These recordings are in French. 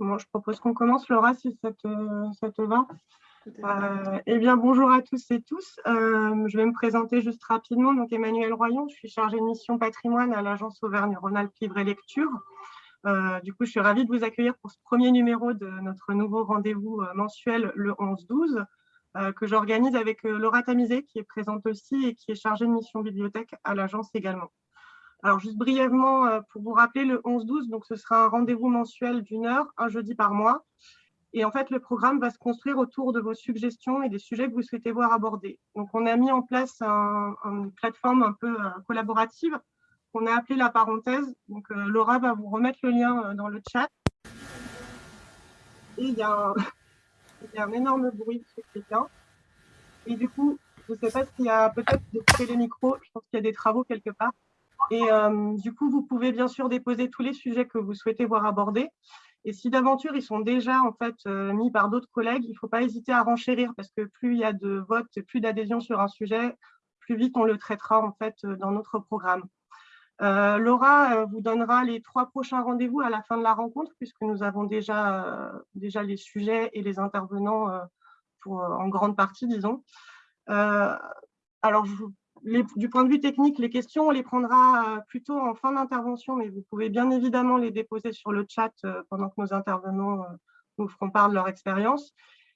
je propose qu'on commence, Laura, si ça te, va. Euh, eh bien, bonjour à tous et tous. Euh, je vais me présenter juste rapidement. Donc, Emmanuel Royon, je suis chargée de mission patrimoine à l'agence Auvergne-Rhône-Alpes Livre et Lecture. Euh, du coup, je suis ravie de vous accueillir pour ce premier numéro de notre nouveau rendez-vous mensuel le 11-12 que j'organise avec Laura Tamizé, qui est présente aussi et qui est chargée de mission bibliothèque à l'agence également. Alors, juste brièvement, euh, pour vous rappeler, le 11-12, donc ce sera un rendez-vous mensuel d'une heure, un jeudi par mois. Et en fait, le programme va se construire autour de vos suggestions et des sujets que vous souhaitez voir abordés. Donc, on a mis en place une plateforme un peu euh, collaborative qu'on a appelée la parenthèse. Donc, euh, Laura va vous remettre le lien dans le chat. Et il y a un, énorme bruit quelqu'un. Et du coup, je ne sais pas s'il y a peut-être de couper les micros. Je pense qu'il y a des travaux quelque part. Et euh, du coup, vous pouvez bien sûr déposer tous les sujets que vous souhaitez voir abordés. Et si d'aventure, ils sont déjà en fait euh, mis par d'autres collègues, il ne faut pas hésiter à renchérir parce que plus il y a de votes, plus d'adhésion sur un sujet, plus vite on le traitera en fait euh, dans notre programme. Laura vous donnera les trois prochains rendez-vous à la fin de la rencontre puisque nous avons déjà, déjà les sujets et les intervenants pour, en grande partie, disons. alors, je du point de vue technique, les questions, on les prendra euh, plutôt en fin d'intervention, mais vous pouvez bien évidemment les déposer sur le chat euh, pendant que nos intervenants euh, nous feront part de leur expérience.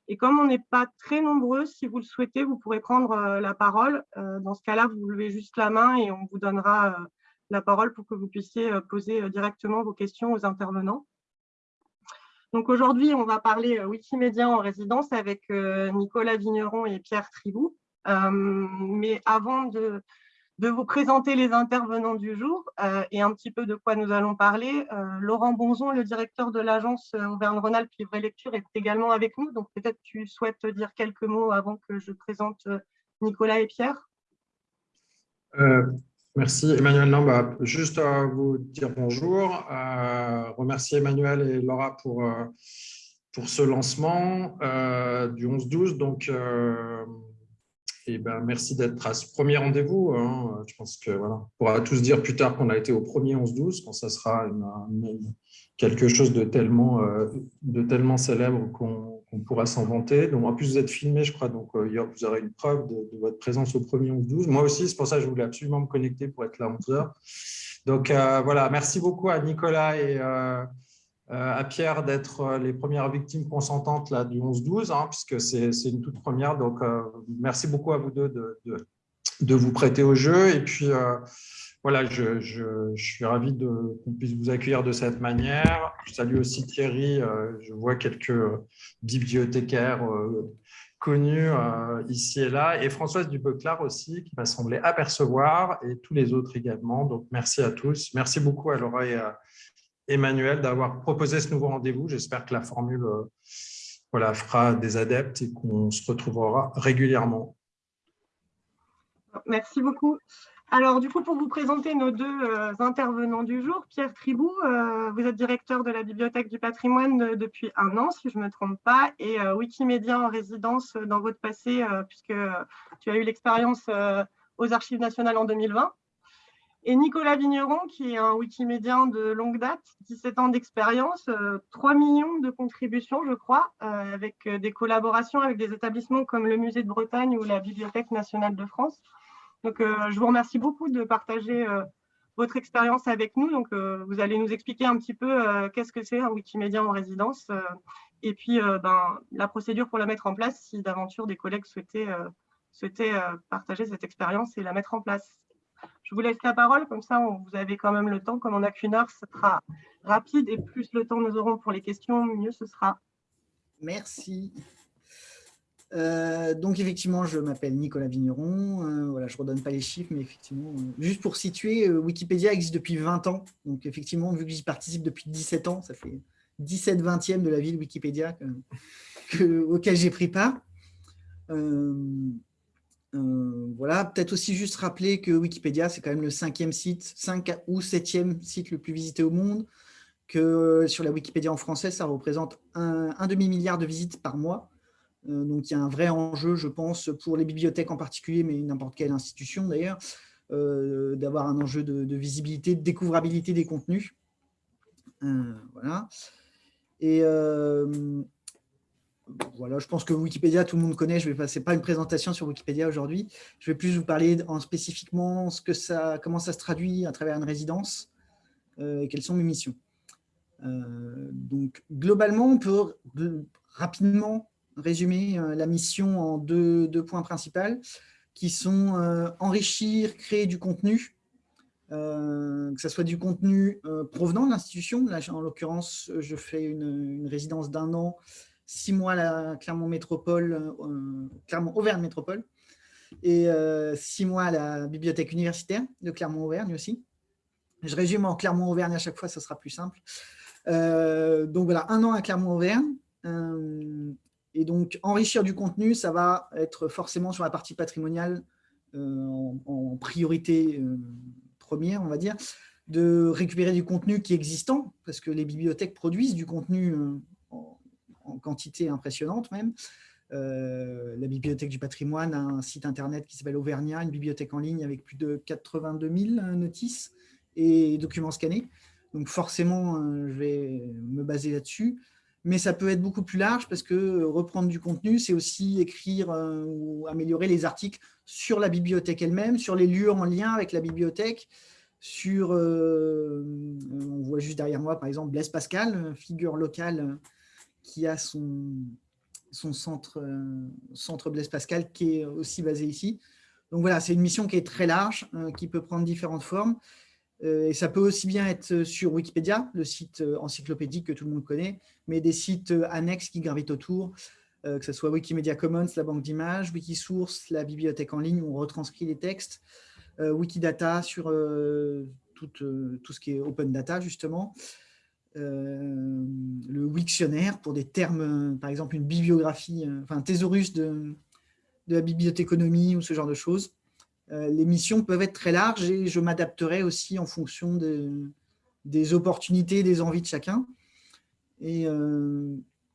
Et comme on n'est pas très nombreux, si vous le souhaitez, vous pourrez prendre la parole. Dans ce cas-là, vous levez juste la main et on vous donnera la parole pour que vous puissiez poser directement vos questions aux intervenants. Donc aujourd'hui, on va parler Wikimédia en résidence avec Nicolas Vigneron et Pierre Tribou. Euh, mais avant de, vous présenter les intervenants du jour euh, et un petit peu de quoi nous allons parler, euh, Laurent Bonzon, le directeur de l'agence Auvergne-Rhône-Alpes Livre Lecture, est également avec nous. Donc peut-être tu souhaites dire quelques mots avant que je présente Nicolas et Pierre. Merci Emmanuel. Non, juste à vous dire bonjour, remercier Emmanuel et Laura pour, pour ce lancement du 11-12. Donc, ben, merci d'être à ce premier rendez-vous. Hein. Je pense que voilà, on pourra tous dire plus tard qu'on a été au premier 11-12, quand ça sera quelque chose de tellement, euh, de tellement célèbre qu'on pourra s'en vanter. Donc, en plus, vous êtes filmé, je crois, donc euh, vous aurez une preuve de, votre présence au premier 11-12. Moi aussi, c'est pour ça que je voulais absolument me connecter pour être là 11 heures. Donc, euh, voilà, merci beaucoup à Nicolas et euh, à Pierre d'être euh, les premières victimes consentantes là, du 11-12, hein, puisque c'est une toute première. Donc, euh, merci beaucoup à vous deux de, vous prêter au jeu. Et puis, voilà, je, je, suis ravi qu'on puisse vous accueillir de cette manière. Je salue aussi Thierry, je vois quelques bibliothécaires connus ici et là, et Françoise Dubeclar aussi, qui m'a semblé apercevoir, et tous les autres également. Donc, merci à tous. Merci beaucoup à Laura et à, Emmanuel d'avoir proposé ce nouveau rendez-vous. J'espère que la formule euh, voilà, fera des adeptes et qu'on se retrouvera régulièrement. Merci beaucoup. Alors, du coup, pour vous présenter nos deux euh, intervenants du jour, Pierre Tribou, euh, vous êtes directeur de la Bibliothèque du patrimoine depuis un an, si je ne me trompe pas, et Wikimédia en résidence dans votre passé, puisque tu as eu l'expérience aux Archives nationales en 2020 et Nicolas Vigneron, qui est un Wikimédien de longue date, 17 ans d'expérience, 3 euh, millions de contributions, je crois, euh, avec euh, des collaborations avec des établissements comme le Musée de Bretagne ou la Bibliothèque nationale de France. Donc, je vous remercie beaucoup de partager votre expérience avec nous. Donc, vous allez nous expliquer un petit peu qu'est-ce que c'est un Wikimédien en résidence et puis ben, la procédure pour la mettre en place si d'aventure des collègues souhaitaient partager cette expérience et la mettre en place. Je vous laisse la parole, comme ça vous avez quand même le temps. Comme on n'a qu'une heure, ce sera rapide et plus le temps nous aurons pour les questions, mieux ce sera. Merci. Euh, donc effectivement, je m'appelle Nicolas Vigneron. Euh, voilà, je ne redonne pas les chiffres, mais effectivement, euh, juste pour situer, Wikipédia existe depuis 20 ans. Donc effectivement, vu que j'y participe depuis 17 ans, ça fait 17 vingtièmes de la ville Wikipédia auquel j'ai pris part. Euh, voilà, peut-être aussi juste rappeler que Wikipédia, c'est quand même le cinquième site, cinq ou septième site le plus visité au monde, que sur la Wikipédia en français, ça représente un, demi-milliard de visites par mois. Euh, donc, il y a un vrai enjeu, je pense, pour les bibliothèques en particulier, mais n'importe quelle institution d'ailleurs, euh, d'avoir un enjeu de, visibilité, de découvrabilité des contenus. voilà. Et voilà, je pense que Wikipédia, tout le monde connaît. Je vais passer pas une présentation sur Wikipédia aujourd'hui. Je vais plus vous parler en spécifiquement ce que ça, comment ça se traduit à travers une résidence et quelles sont mes missions. donc, globalement, on peut rapidement résumer la mission en deux, deux points principaux qui sont enrichir, créer du contenu euh, que ce soit du contenu euh, provenant de l'institution. Là, en l'occurrence, je fais une, résidence d'un an, six mois à la Clermont Métropole, euh, Clermont-Auvergne Métropole, et six mois à la bibliothèque universitaire de Clermont-Auvergne aussi. Je résume en Clermont-Auvergne à chaque fois, ce sera plus simple. donc voilà, un an à Clermont-Auvergne. et donc, enrichir du contenu, ça va être forcément sur la partie patrimoniale en, en, priorité première, on va dire, de récupérer du contenu qui est existant, parce que les bibliothèques produisent du contenu euh, en, quantité impressionnante même. Euh, la Bibliothèque du patrimoine a un site internet qui s'appelle Auvergnat, une bibliothèque en ligne avec plus de 82 000 notices et documents scannés. Donc forcément, euh, je vais me baser là-dessus. Mais ça peut être beaucoup plus large parce que reprendre du contenu, c'est aussi écrire ou améliorer les articles sur la bibliothèque elle-même, sur les lieux en lien avec la bibliothèque, sur, euh, on voit juste derrière moi par exemple Blaise Pascal, figure locale qui a son, centre, euh, centre Blaise Pascal qui est aussi basé ici. Donc voilà, c'est une mission qui est très large, euh, qui peut prendre différentes formes. et ça peut aussi bien être sur Wikipédia, le site encyclopédique que tout le monde connaît, mais des sites annexes qui gravitent autour, euh, que ce soit Wikimedia Commons, la banque d'images, Wikisource, la bibliothèque en ligne où on retranscrit les textes, euh, Wikidata sur euh, tout, ce qui est open data, justement, le Wiktionnaire pour des termes, par exemple une bibliographie, enfin un thésaurus de, de la bibliothéconomie ou ce genre de choses. les missions peuvent être très larges et je m'adapterai aussi en fonction de, des opportunités, des envies de chacun. Et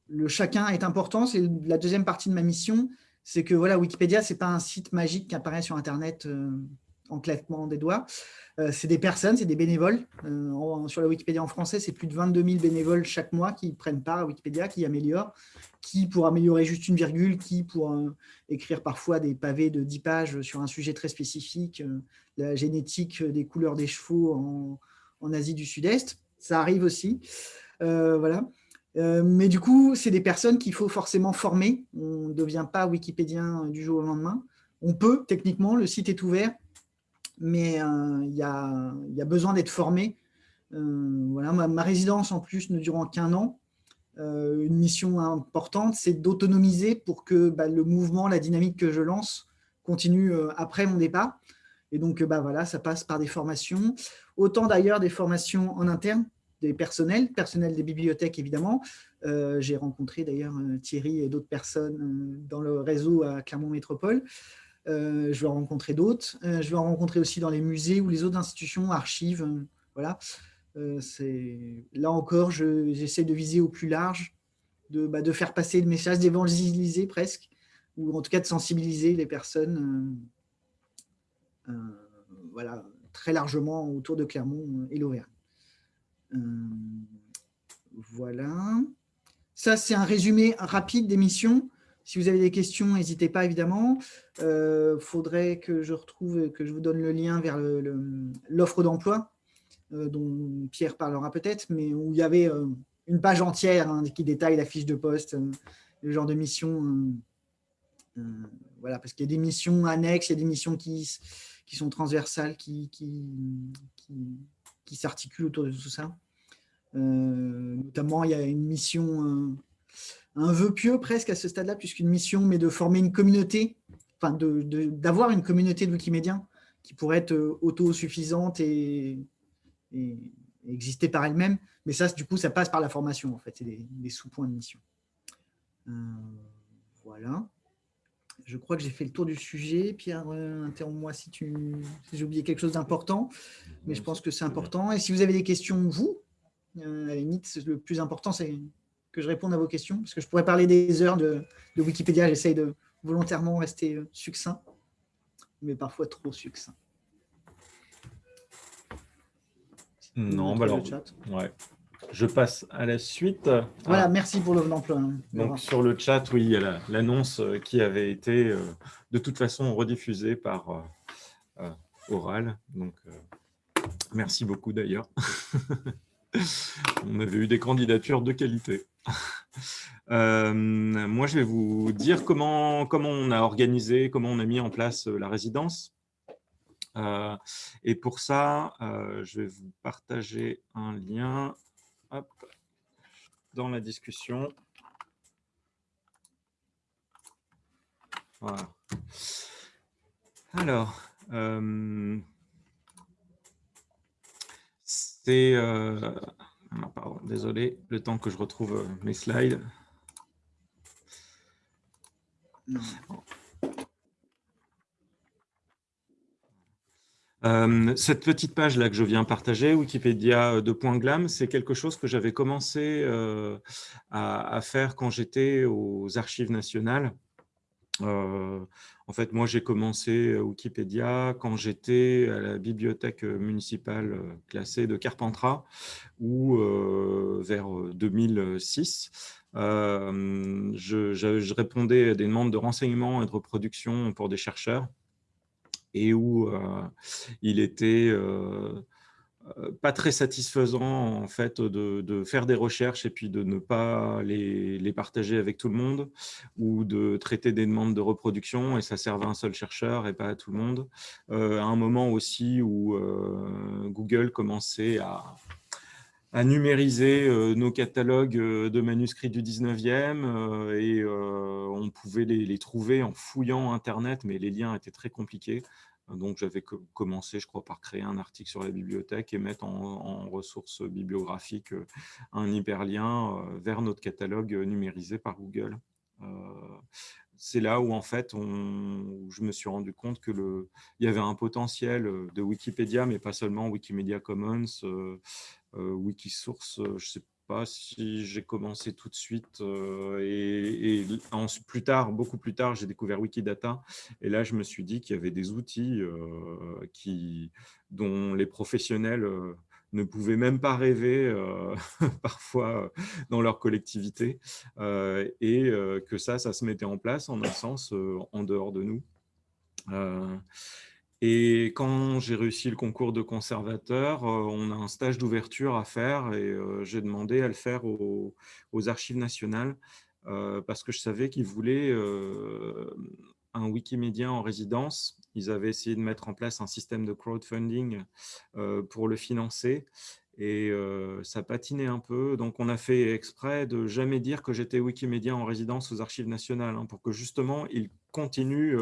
le chacun est important, c'est la deuxième partie de ma mission, c'est que voilà, Wikipédia, ce n'est pas un site magique qui apparaît sur Internet euh, en claquement des doigts. Euh, c'est des personnes, c'est des bénévoles. Euh, sur la Wikipédia en français, c'est plus de 22 000 bénévoles chaque mois qui prennent part à Wikipédia, qui améliorent, qui pour améliorer juste une virgule, qui pour écrire parfois des pavés de 10 pages sur un sujet très spécifique, la génétique des couleurs des chevaux en, Asie du Sud-Est. Ça arrive aussi. voilà. Euh, mais du coup, c'est des personnes qu'il faut forcément former. On ne devient pas wikipédien du jour au lendemain. On peut, techniquement, le site est ouvert, mais euh, il y, a, besoin d'être formé. Euh, voilà, ma, résidence, en plus, ne durant qu'un an. une mission importante, c'est d'autonomiser pour que bah, le mouvement, la dynamique que je lance continue après mon départ. Et donc, bah, voilà, ça passe par des formations, autant d'ailleurs des formations en interne, des personnels, personnel des bibliothèques évidemment. Euh, j'ai rencontré d'ailleurs euh, Thierry et d'autres personnes euh, dans le réseau à Clermont Métropole. Je vais en rencontrer d'autres. je vais en rencontrer aussi dans les musées ou les autres institutions, archives. voilà. là encore, j'essaie de viser au plus large, de, bah, de faire passer le message, d'évangéliser presque, ou en tout cas de sensibiliser les personnes voilà, très largement autour de Clermont et l'Auvergne. Euh, voilà. Ça, c'est un résumé rapide des missions. Si vous avez des questions, n'hésitez pas, évidemment. Il euh, faudrait que je retrouve, que je vous donne le lien vers l'offre d'emploi, euh, dont Pierre parlera peut-être, mais où il y avait une page entière hein, qui détaille la fiche de poste, le genre de mission. voilà, parce qu'il y a des missions annexes, il y a des missions qui, sont transversales, qui, s'articulent autour de tout ça. Euh, notamment, il y a une mission, un, vœu pieux presque à ce stade-là, puisqu'une mission, mais de former une communauté, enfin d'avoir une communauté de Wikimédiens qui pourrait être euh, autosuffisante et, et, exister par elle-même. Mais ça, du coup, ça passe par la formation, en fait, c'est des, sous-points de mission. Euh, voilà. Je crois que j'ai fait le tour du sujet. Pierre, interromps-moi si, tu, si j'ai oublié quelque chose d'important, mais je pense que c'est important. Et si vous avez des questions, vous, euh, à la limite, le plus important, c'est que je réponde à vos questions, parce que je pourrais parler des heures de, Wikipédia. J'essaye de volontairement rester euh, succinct, mais parfois trop succinct. Non, bah alors, ouais. je passe à la suite. Voilà, merci pour le d'emploi. Donc, sur le chat, oui, il y a l'annonce qui avait été de toute façon rediffusée par Oral. Donc, merci beaucoup d'ailleurs. On avait eu des candidatures de qualité. Euh, moi, je vais vous dire comment, comment on a organisé, comment on a mis en place euh, la résidence. Euh, et pour ça, je vais vous partager un lien dans la discussion. Voilà. Alors, c'est ah, désolé, le temps que je retrouve euh, mes slides. Euh, cette petite page là que je viens partager, Wikipédia de Point Glam, c'est quelque chose que j'avais commencé euh, à, faire quand j'étais aux Archives nationales. En fait, moi, j'ai commencé Wikipédia quand j'étais à la bibliothèque municipale classée de Carpentras, ou vers 2006. je, répondais à des demandes de renseignements et de reproduction pour des chercheurs et où il était pas très satisfaisant en fait de, faire des recherches et puis de ne pas les, partager avec tout le monde ou de traiter des demandes de reproduction et ça servait à un seul chercheur et pas à tout le monde. Euh, à un moment aussi où euh, Google commençait à, numériser nos catalogues de manuscrits du 19e et on pouvait les, trouver en fouillant Internet, mais les liens étaient très compliqués. Donc, j'avais commencé, je crois, par créer un article sur la bibliothèque et mettre en, ressources bibliographiques euh, un hyperlien euh, vers notre catalogue numérisé par Google. Euh, c'est là où, en fait, je me suis rendu compte qu'il y avait un potentiel de Wikipédia, mais pas seulement Wikimedia Commons, Wikisource, je sais pas si j'ai commencé tout de suite euh, et, plus tard, beaucoup plus tard, j'ai découvert Wikidata et là, je me suis dit qu'il y avait des outils euh, qui, dont les professionnels euh, ne pouvaient même pas rêver parfois dans leur collectivité et que ça, ça se mettait en place en un sens en dehors de nous. Et quand j'ai réussi le concours de conservateur, euh, on a un stage d'ouverture à faire et euh, j'ai demandé à le faire aux, archives nationales euh, parce que je savais qu'ils voulaient un Wikimédia en résidence. Ils avaient essayé de mettre en place un système de crowdfunding pour le financer et ça patinait un peu. Donc, on a fait exprès de jamais dire que j'étais Wikimédia en résidence aux Archives nationales hein, pour que justement, ils continuent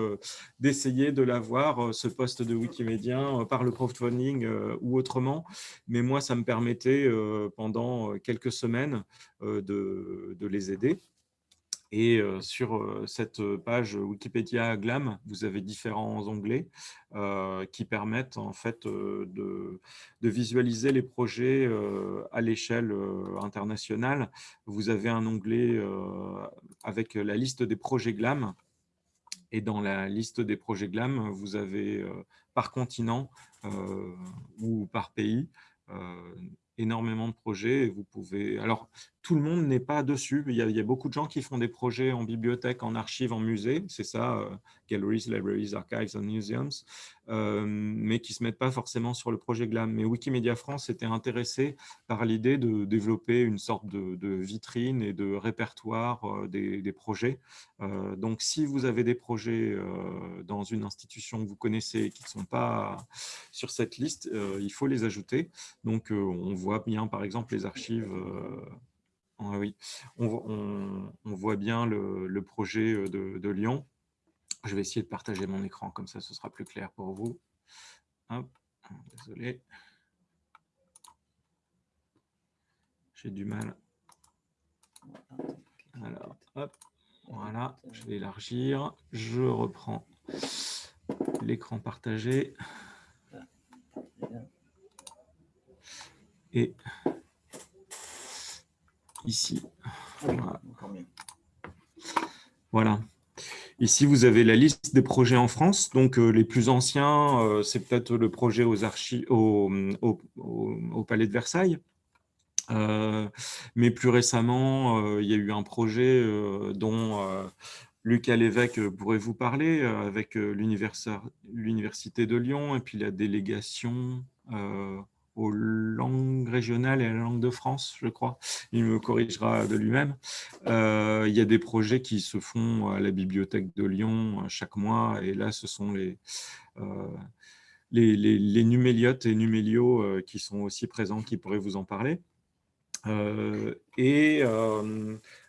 d'essayer de l'avoir, ce poste de Wikimédia, par le crowdfunding ou autrement. Mais moi, ça me permettait pendant quelques semaines de les aider. Et sur cette page Wikipédia Glam, vous avez différents onglets qui permettent en fait de, visualiser les projets à l'échelle internationale. Vous avez un onglet avec la liste des projets Glam. Et dans la liste des projets GLAM, vous avez par continent ou par pays énormément de projets. Et vous pouvez... Alors, tout le monde n'est pas dessus. Il y, a, beaucoup de gens qui font des projets en bibliothèque, en archives, en musée. C'est ça, euh, Galleries, Libraries, Archives and Museums, euh, mais qui ne se mettent pas forcément sur le projet GLAM. Mais Wikimedia France était intéressé par l'idée de développer une sorte de, vitrine et de répertoire euh, des, projets. donc, si vous avez des projets dans une institution que vous connaissez et qui ne sont pas sur cette liste, il faut les ajouter. Donc, on voit bien, par exemple, les archives ah oui, on, voit bien le, projet euh, de, Lyon. Je vais essayer de partager mon écran, comme ça ce sera plus clair pour vous. désolé. J'ai du mal. Alors, voilà, je vais élargir. Je reprends l'écran partagé. Et ici. Voilà. Ici, vous avez la liste des projets en France. Donc, euh, les plus anciens, euh, c'est peut-être le projet aux archives, au, Palais de Versailles. mais plus récemment, il y a eu un projet dont Lucas Lévesque pourrait vous parler avec l'Université de Lyon et puis la délégation aux langues régionales et à la langue de France, je crois. Il me corrigera de lui-même. Euh, il y a des projets qui se font à la bibliothèque de Lyon euh, chaque mois, et là, ce sont les, euh, les, numéliotes et numélios qui sont aussi présents, qui pourraient vous en parler. et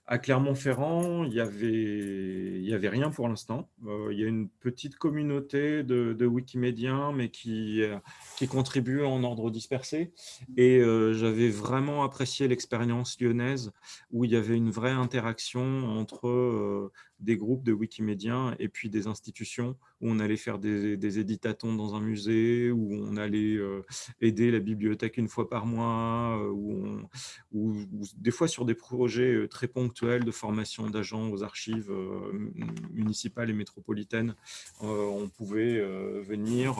à Clermont-Ferrand, il n'y avait, y avait rien pour l'instant. Euh, il y a une petite communauté de, de Wikimédiens, mais qui, euh, qui contribue en ordre dispersé. Et euh, j'avais vraiment apprécié l'expérience lyonnaise, où il y avait une vraie interaction entre des groupes de Wikimédiens et puis des institutions où on allait faire des, des éditatons dans un musée, où on allait euh, aider la bibliothèque une fois par mois, euh, où, des fois sur des projets euh, très ponctuels de formation d'agents aux archives municipales et métropolitaines, on pouvait venir.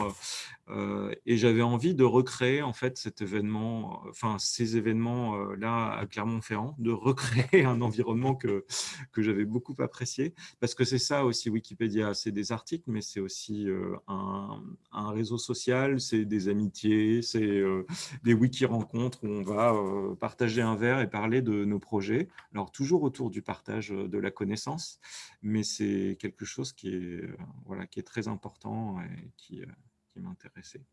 et j'avais envie de recréer en fait cet événement, enfin ces événements-là à Clermont-Ferrand, de recréer un environnement que, que j'avais beaucoup apprécié parce que c'est ça aussi Wikipédia, c'est des articles, mais c'est aussi euh, un, réseau social, c'est des amitiés, c'est euh, des wiki-rencontres où on va euh, partager un verre et parler de nos projets. Alors toujours autour du partage de la connaissance, mais c'est quelque chose qui est, voilà, qui est très important et qui, qui m'intéressait.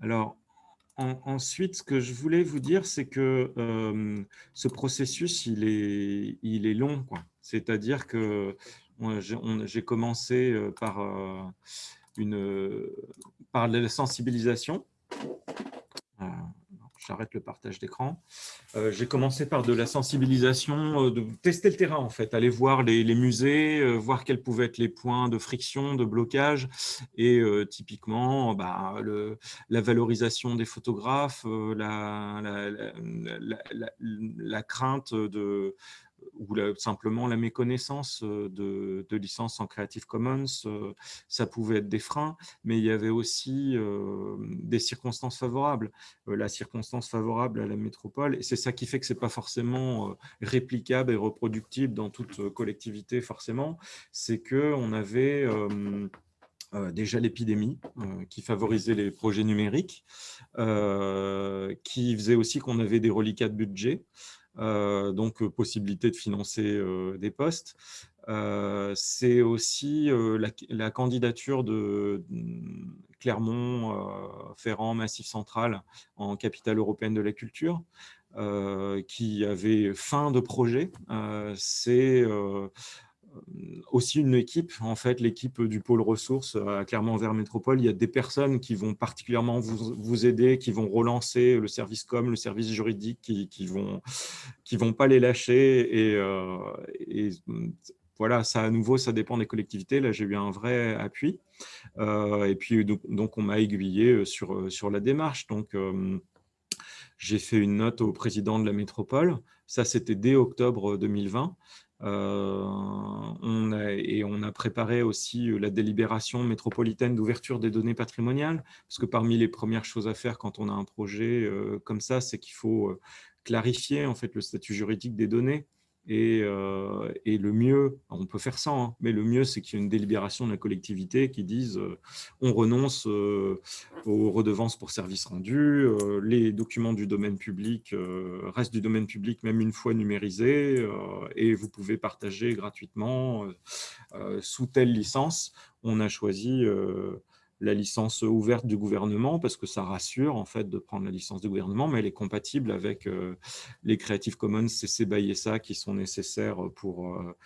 alors, ensuite, ce que je voulais vous dire, c'est que ce processus, il est, il est long. C'est-à-dire que j'ai commencé par, une, par la sensibilisation j'arrête le partage d'écran. Euh, j'ai commencé par de la sensibilisation, euh, de tester le terrain en fait, aller voir les, musées, euh, voir quels pouvaient être les points de friction, de blocage, et typiquement bah, la valorisation des photographes, la, crainte de, ou simplement la méconnaissance euh, de, de, licences en Creative Commons, euh, ça pouvait être des freins, mais il y avait aussi euh, des circonstances favorables. la circonstance favorable à la métropole, et c'est ça qui fait que ce n'est pas forcément réplicable et reproductible dans toute collectivité forcément, c'est qu'on avait... déjà l'épidémie qui favorisait les projets numériques, qui faisait aussi qu'on avait des reliquats de budget. Euh, donc euh, possibilité de financer euh, des postes. c'est aussi la, candidature de mm, Clermont-Ferrand, Massif Central, en capitale européenne de la culture, qui avait fin de projet. c'est aussi une équipe, en fait, l'équipe du pôle ressources à Clermont-Vers Métropole. Il y a des personnes qui vont particulièrement vous, aider, qui vont relancer le service com, le service juridique, qui, qui vont qui vont pas les lâcher. Et, euh, et, voilà, ça à nouveau, ça dépend des collectivités. Là, j'ai eu un vrai appui. Euh, et puis, donc, on m'a aiguillé sur, sur la démarche. Donc, euh, j'ai fait une note au président de la métropole. Ça, c'était dès octobre 2020. Euh, on a, et on a préparé aussi euh, la délibération métropolitaine d'ouverture des données patrimoniales, parce que parmi les premières choses à faire quand on a un projet euh, comme ça, c'est qu'il faut clarifier en fait le statut juridique des données. Euh, et, le mieux, on peut faire ça, hein, mais le mieux, c'est qu'il y ait une délibération de la collectivité qui dise euh, on renonce euh, aux redevances pour services rendus, les documents du domaine public restent du domaine public même une fois numérisés, et vous pouvez partager gratuitement sous telle licence. On a choisi la licence ouverte du gouvernement parce que ça rassure en fait de prendre la licence du gouvernement, mais elle est compatible avec euh, les Creative Commons CC BY SA qui sont nécessaires pour, euh,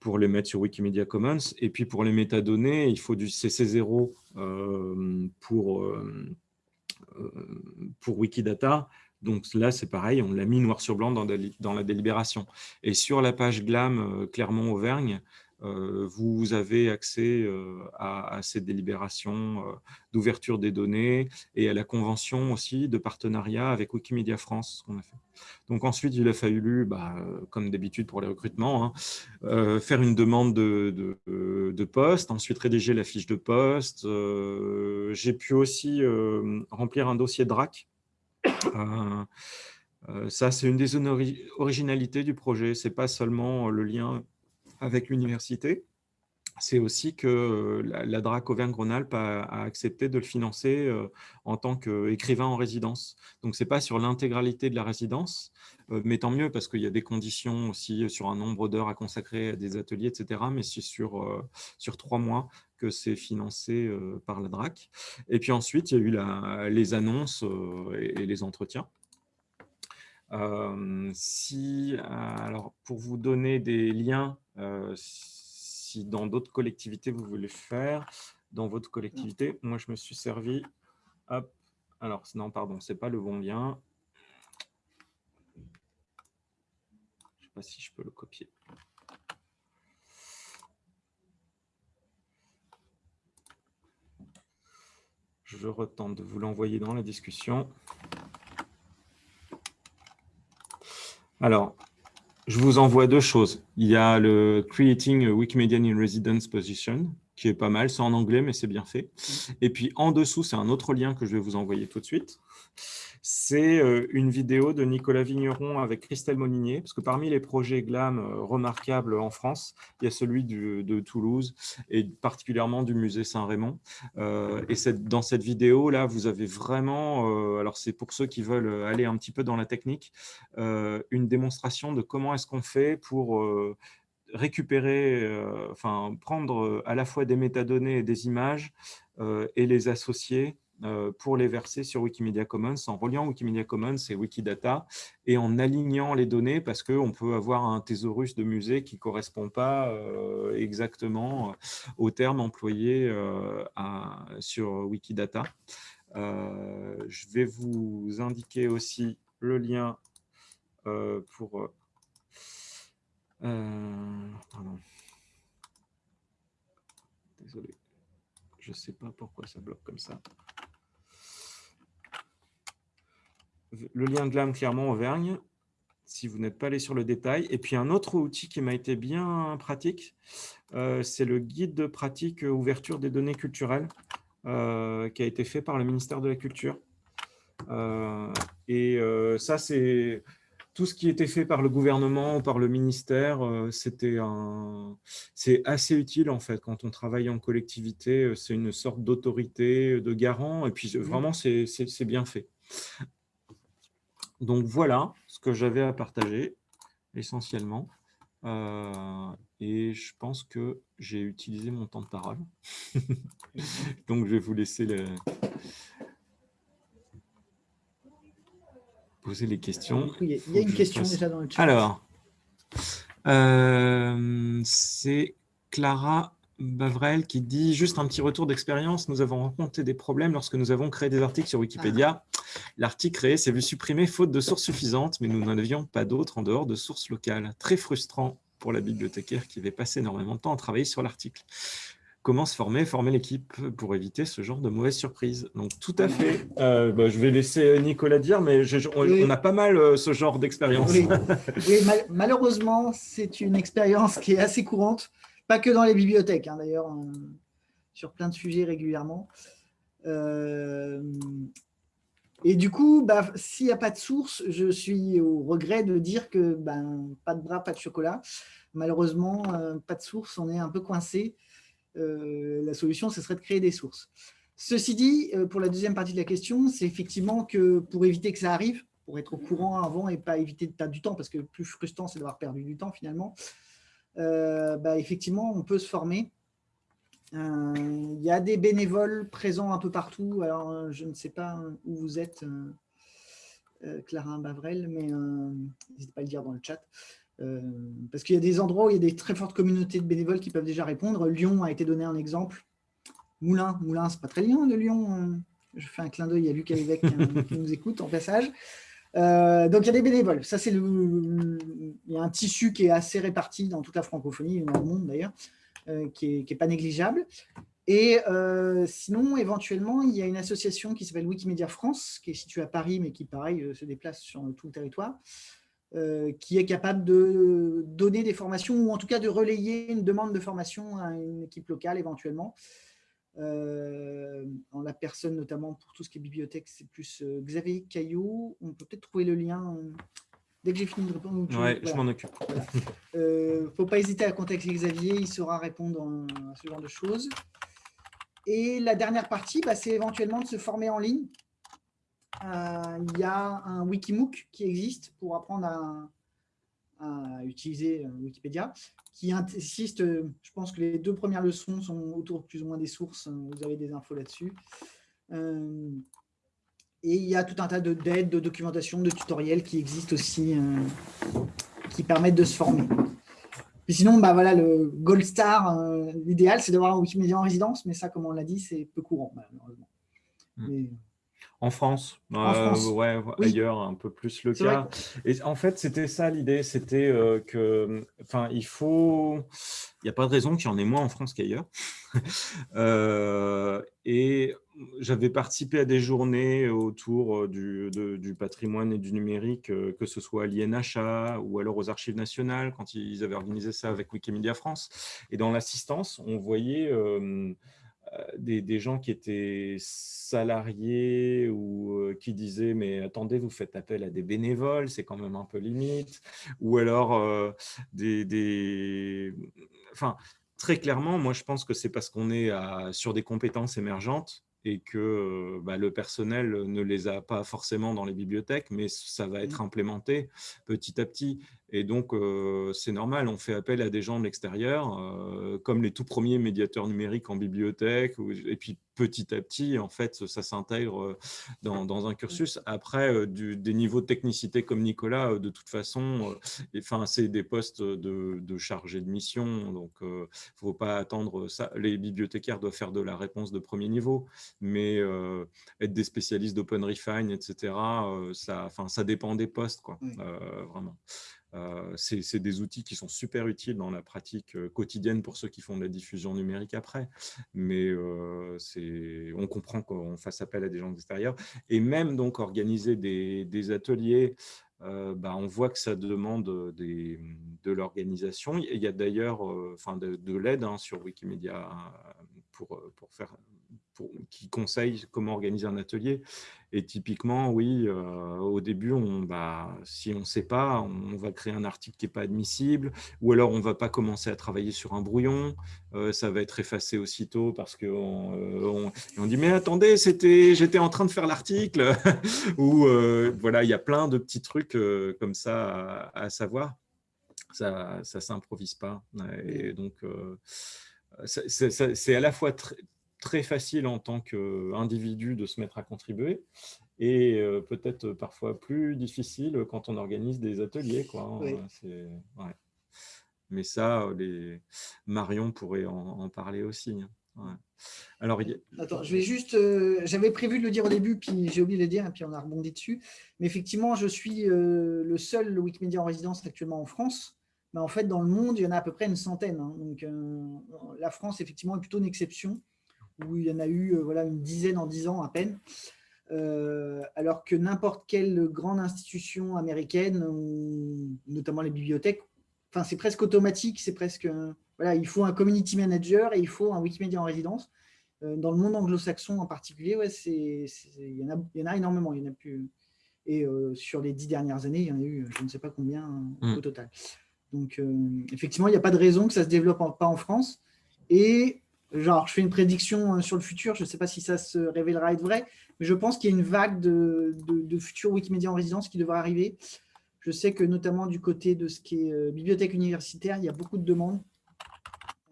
pour les mettre sur Wikimedia Commons. Et puis pour les métadonnées, il faut du CC0 euh, pour, pour Wikidata. Donc là, c'est pareil, on l'a mis noir sur blanc dans, la délibération. Et sur la page GLAM Clermont-Auvergne, vous avez accès euh, à, ces délibérations euh, d'ouverture des données et à la convention aussi de partenariat avec Wikimedia France qu'on a fait. Donc ensuite, il a fallu, bah, comme d'habitude pour les recrutements, hein, faire une demande de, de, poste, ensuite rédiger la fiche de poste. J'ai pu aussi remplir un dossier DRAC ça, c'est une des originalités du projet. Ce n'est pas seulement le lien avec l'université, c'est aussi que la, DRAC Auvergne-Rhône-Alpes a, accepté de le financer en tant qu'écrivain en résidence. Donc, ce n'est pas sur l'intégralité de la résidence, mais tant mieux parce qu'il y a des conditions aussi sur un nombre d'heures à consacrer à des ateliers, etc. Mais c'est sur, sur trois mois que c'est financé par la DRAC. Et puis ensuite, il y a eu les annonces et, les entretiens. si, alors, pour vous donner des liens, si dans d'autres collectivités vous voulez faire, dans votre collectivité, moi je me suis servi, hop, alors non pardon, c'est pas le bon lien. Je sais pas si je peux le copier. Je retente de vous l'envoyer dans la discussion. Alors, je vous envoie deux choses. Il y a le Creating a Wikimedian in Residence Position, qui est pas mal. C'est en anglais, mais c'est bien fait. Et puis, en dessous, c'est un autre lien que je vais vous envoyer tout de suite c'est euh, une vidéo de Nicolas Vigneron avec Christelle Moninier, parce que parmi les projets GLAM euh, remarquables en France, il y a celui de Toulouse et particulièrement du musée Saint-Raymond. Euh, et dans cette vidéo-là, vous avez vraiment, alors c'est pour ceux qui veulent aller un petit peu dans la technique, une démonstration de comment est-ce qu'on fait pour récupérer, enfin prendre à la fois des métadonnées et des images et les associer pour les verser sur Wikimedia Commons en reliant Wikimedia Commons et Wikidata et en alignant les données parce qu'on peut avoir un thésaurus de musée qui ne correspond pas euh, exactement euh, aux termes employés sur Wikidata. je vais vous indiquer aussi le lien pour... Désolé, je ne sais pas pourquoi ça bloque comme ça. Le lien GLAM Clermont-Auvergne, si vous n'êtes pas allé sur le détail. Et puis, un autre outil qui m'a été bien pratique, euh, c'est le guide de pratique ouverture des données culturelles euh, qui a été fait par le ministère de la Culture. Euh, et ça, c'est tout ce qui était fait par le gouvernement ou par le ministère, c'était c'est assez utile en fait quand on travaille en collectivité. C'est une sorte d'autorité, de garant, et puis vraiment c'est bien fait. Donc voilà ce que j'avais à partager essentiellement. Euh, et je pense que j'ai utilisé mon temps de parole. Donc je vais vous laisser poser les questions. Il y a, une question déjà dans le chat. Alors, euh, c'est Clara Bavrel qui dit juste un petit retour d'expérience. Nous avons rencontré des problèmes lorsque nous avons créé des articles sur Wikipédia. Ah. L'article créé s'est vu supprimé faute de sources suffisantes, mais nous n'en avions pas d'autres en dehors de sources locales. Très frustrant pour la bibliothécaire qui avait passé énormément de temps à travailler sur l'article. Comment se former, former l'équipe pour éviter ce genre de mauvaises surprises? Donc, tout à fait. Euh, bah, je vais laisser Nicolas dire, mais on, a pas mal euh, ce genre d'expérience. Oui, malheureusement, c'est une expérience qui est assez courante pas que dans les bibliothèques, hein, d'ailleurs, sur plein de sujets régulièrement. Euh, et du coup, bah, s'il n'y a pas de source, je suis au regret de dire que ben, pas de bras, pas de chocolat. Malheureusement, euh, pas de source, on est un peu coincé. Euh, la solution, ce serait de créer des sources. Ceci dit, pour la deuxième partie de la question, c'est effectivement que pour éviter que ça arrive, pour être au courant avant et pas éviter de perdre du temps, parce que le plus frustrant, c'est d'avoir perdu du temps finalement, bah, effectivement, on peut se former. Euh, il y a des bénévoles présents un peu partout. Alors, euh, je ne sais pas où vous êtes, Clara Bavrel, mais n'hésitez pas à le dire dans le chat. parce qu'il y a des endroits où il y a des très fortes communautés de bénévoles qui peuvent déjà répondre. Lyon a été donné un exemple. Moulin, Moulin, c'est pas très loin de Lyon. Je fais un clin d'œil à Luc Alivec qui nous écoute en passage. Euh, donc, il y a des bénévoles. Ça, c'est il y a un tissu qui est assez réparti dans toute la francophonie, dans le monde d'ailleurs, euh, qui n'est pas négligeable. Et euh, sinon, éventuellement, il y a une association qui s'appelle Wikimedia France, qui est située à Paris, mais qui, pareil, se déplace sur tout le territoire, qui est capable de donner des formations, ou en tout cas de relayer une demande de formation à une équipe locale éventuellement. Euh, en la personne notamment pour tout ce qui est bibliothèque, c'est plus Xavier Caillot. On peut peut-être trouver le lien dès que j'ai fini de répondre. Oui, je m'en occupe. Il ne faut pas hésiter à contacter Xavier, il saura répondre à ce genre de choses. Et la dernière partie, bah, c'est éventuellement de se former en ligne. il y a un Wikimook qui existe pour apprendre à utiliser Wikipédia qui insiste, euh, je pense que les deux premières leçons sont autour plus ou moins des sources, hein, vous avez des infos là-dessus. Euh, et il y a tout un tas d'aides, de, documentation, de tutoriels qui existent aussi, euh, qui permettent de se former. Et sinon, bah voilà, le Gold Star, l'idéal, c'est d'avoir un Wikimedia en résidence, mais ça, comme on l'a dit, c'est peu courant, malheureusement. Hmm. En France, euh, ouais, ailleurs, un peu plus le cas. Et en fait, c'était ça l'idée, c'était euh, que, enfin, il faut, il n'y a pas de raison qu'il y en ait moins en France qu'ailleurs. Euh, et j'avais participé à des journées autour du, du, patrimoine et du numérique, que ce soit à l'INHA ou alors aux Archives nationales, quand ils avaient organisé ça avec Wikimedia France. Et dans l'assistance, on voyait euh, des, gens qui étaient salariés ou euh, qui disaient « mais attendez, vous faites appel à des bénévoles, c'est quand même un peu limite » ou alors euh, des, Enfin, très clairement, moi je pense que c'est parce qu'on est sur des compétences émergentes et que bah, le personnel ne les a pas forcément dans les bibliothèques, mais ça va être mmh. implémenté petit à petit. Et donc, c'est normal, on fait appel à des gens de l'extérieur, comme les tout premiers médiateurs numériques en bibliothèque, et puis petit à petit, en fait, ça s'intègre dans, un cursus. Après, des niveaux de technicité comme Nicolas, de toute façon, enfin, c'est des postes de, de chargé de mission, donc il ne faut pas attendre ça. Les bibliothécaires doivent faire de la réponse de premier niveau, mais être des spécialistes d'Open Refine, etc., ça, enfin, ça dépend des postes, quoi, vraiment. Euh, c'est des outils qui sont super utiles dans la pratique euh, quotidienne pour ceux qui font de la diffusion numérique après. Mais euh, on comprend qu'on fasse appel à des gens extérieurs. Et même donc organiser des, ateliers, bah, on voit que ça demande de l'organisation. Il y a d'ailleurs de, l'aide hein, sur Wikimedia pour, pour faire qui conseille comment organiser un atelier. Et typiquement, oui, euh, au début, on, bah, si on ne sait pas, on va créer un article qui n'est pas admissible, ou alors on ne va pas commencer à travailler sur un brouillon, euh, ça va être effacé aussitôt parce qu'on euh, on, dit « mais attendez, j'étais en train de faire l'article » ou voilà, il y a plein de petits trucs comme ça à, savoir. Ça ne s'improvise pas. Et donc, c'est à la fois très, très facile en tant qu'individu de se mettre à contribuer et euh, peut-être parfois plus difficile quand on organise des ateliers. Quoi. Hein, Mais ça, les... Marion pourrait en, parler aussi. Hein. Alors, Attends, je vais juste, euh, j'avais prévu de le dire au début, puis j'ai oublié de le dire, et puis on a rebondi dessus. Mais effectivement, je suis euh, le seul Wikimedia en résidence actuellement en France. Mais en fait, dans le monde, il y en a à peu près une centaine. Hein. Donc, la France, effectivement, est plutôt une exception où il y en a eu euh, voilà, une dizaine en dix ans à peine. Euh, alors que n'importe quelle grande institution américaine, notamment les bibliothèques, enfin c'est presque automatique, c'est presque voilà, il faut un community manager et il faut un Wikimedia en résidence. Euh, dans le monde anglo-saxon en particulier, ouais, c'est il y, en a, y en a énormément, il y en a plus. Et sur les dix dernières années, il y en a eu, je ne sais pas combien mm. au total. Donc effectivement, il n'y a pas de raison que ça se développe pas en France. Et genre, je fais une prédiction euh, sur le futur, je ne sais pas si ça se révélera être vrai, mais je pense qu'il y a une vague de, de, futurs Wikimedia en résidence qui devrait arriver. Je sais que notamment du côté de ce qui est euh, bibliothèque universitaire, il y a beaucoup de demandes.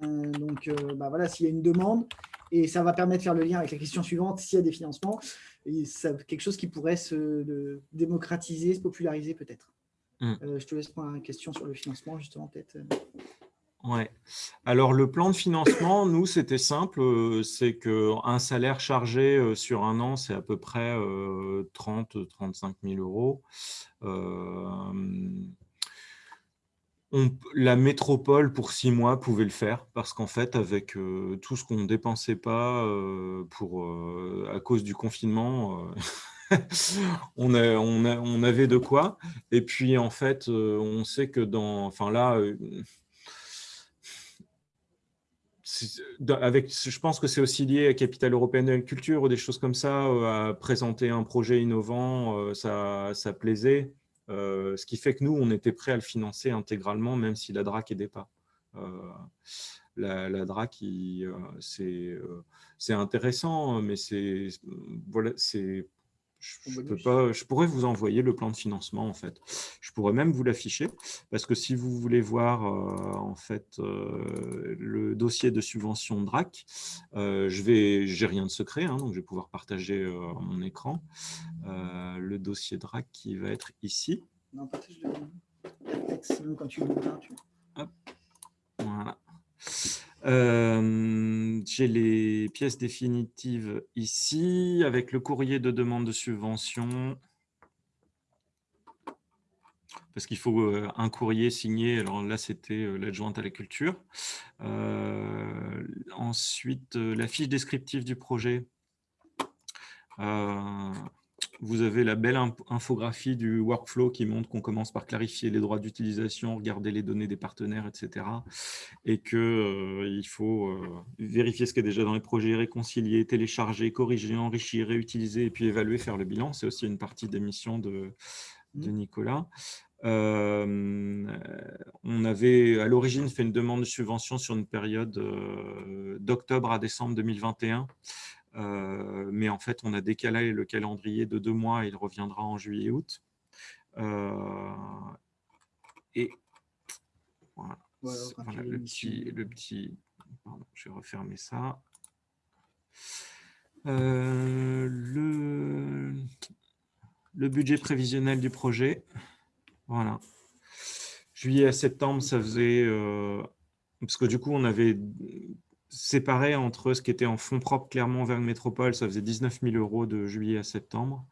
Euh, donc bah voilà, s'il y a une demande, et ça va permettre de faire le lien avec la question suivante, s'il y a des financements, et quelque chose qui pourrait se démocratiser, se populariser peut-être. Hmm. je te laisse prendre la question sur le financement, justement, peut-être. Alors, le plan de financement, nous, c'était simple. Euh, c'est qu'un salaire chargé euh, sur un an, c'est à peu près 30-35 000 euros. la métropole, pour six mois, pouvait le faire parce qu'en fait, avec euh, tout ce qu'on ne dépensait pas pour, à cause du confinement, on, on, avait de quoi. Et puis, en fait, on sait que dans... Enfin là avec, je pense que c'est aussi lié à Capital européenne de la culture ou des choses comme ça, à présenter un projet innovant, ça, ça plaisait. ce qui fait que nous, on était prêts à le financer intégralement, même si la DRAC n'aidait pas. la, la, DRAC, c'est intéressant, mais c'est voilà, je, peux pas, je pourrais vous envoyer le plan de financement, en fait. Je pourrais même vous l'afficher, parce que si vous voulez voir euh, en fait, euh, le dossier de subvention DRAC, euh, je vais, j'ai rien de secret, hein, donc je vais pouvoir partager mon écran. le dossier DRAC qui va être ici. Non, partage le quand tu Hop. Voilà. Euh, j'ai les pièces définitives ici, avec le courrier de demande de subvention. Parce qu'il faut euh, un courrier signé. Alors là, c'était euh, l'adjointe à la culture. ensuite, la fiche descriptive du projet vous avez la belle infographie du workflow qui montre qu'on commence par clarifier les droits d'utilisation, regarder les données des partenaires, etc. Et qu'il euh, faut euh, vérifier ce qui est déjà dans les projets, réconcilier, télécharger, corriger, enrichir, réutiliser et puis évaluer, faire le bilan. C'est aussi une partie des missions de, de mmh. Nicolas. Euh, on avait à l'origine fait une demande de subvention sur une période d'octobre à décembre 2021 euh, mais en fait, on a décalé le calendrier de deux mois, il reviendra en juillet-août. Euh, et voilà, le, petit, le petit... je vais refermer ça. Euh, le, le budget prévisionnel du projet. Voilà. Juillet à septembre, ça faisait... parce que du coup, on avait séparé entre ce qui était en fonds propres clairement vers une métropole, ça faisait 19 000 euros de juillet à septembre.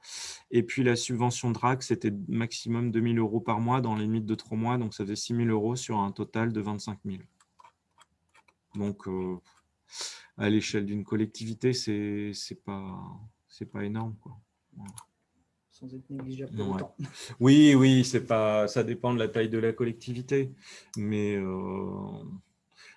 Et puis la subvention DRAC, c'était maximum 2 000 euros par mois dans les limites de 3 mois, donc ça faisait 6 000 euros sur un total de 25 000. Donc, euh, à l'échelle d'une collectivité, c'est pas, pas énorme. Quoi. Sans être négligeable Oui, oui, pas, ça dépend de la taille de la collectivité. Mais euh,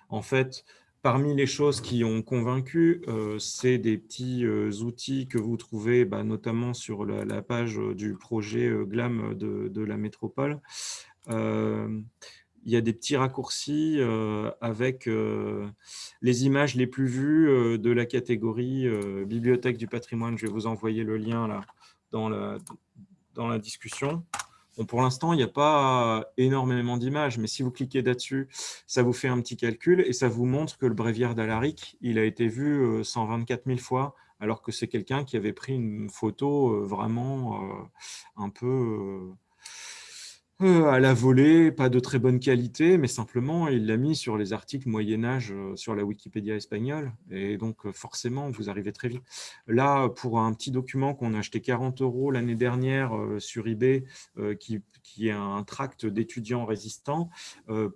en fait, Parmi les choses qui ont convaincu, euh, c'est des petits euh, outils que vous trouvez bah, notamment sur la, page euh, du projet GLAM de, la métropole. il y a des petits raccourcis avec les images les plus vues de la catégorie Bibliothèque du patrimoine. Je vais vous envoyer le lien là, dans, la, dans la discussion pour l'instant, il n'y a pas énormément d'images, mais si vous cliquez là-dessus, ça vous fait un petit calcul et ça vous montre que le bréviaire d'Alaric, il a été vu 124 euh, 000 fois, alors que c'est quelqu'un qui avait pris une photo euh, vraiment euh, un peu à la volée, pas de très bonne qualité, mais simplement, il l'a mis sur les articles Moyen-Âge euh, sur la Wikipédia espagnole. Et donc, euh, forcément, vous arrivez très vite. Là, pour un petit document qu'on a acheté 40 euros l'année dernière sur eBay, qui, qui, est un tract d'étudiants résistants,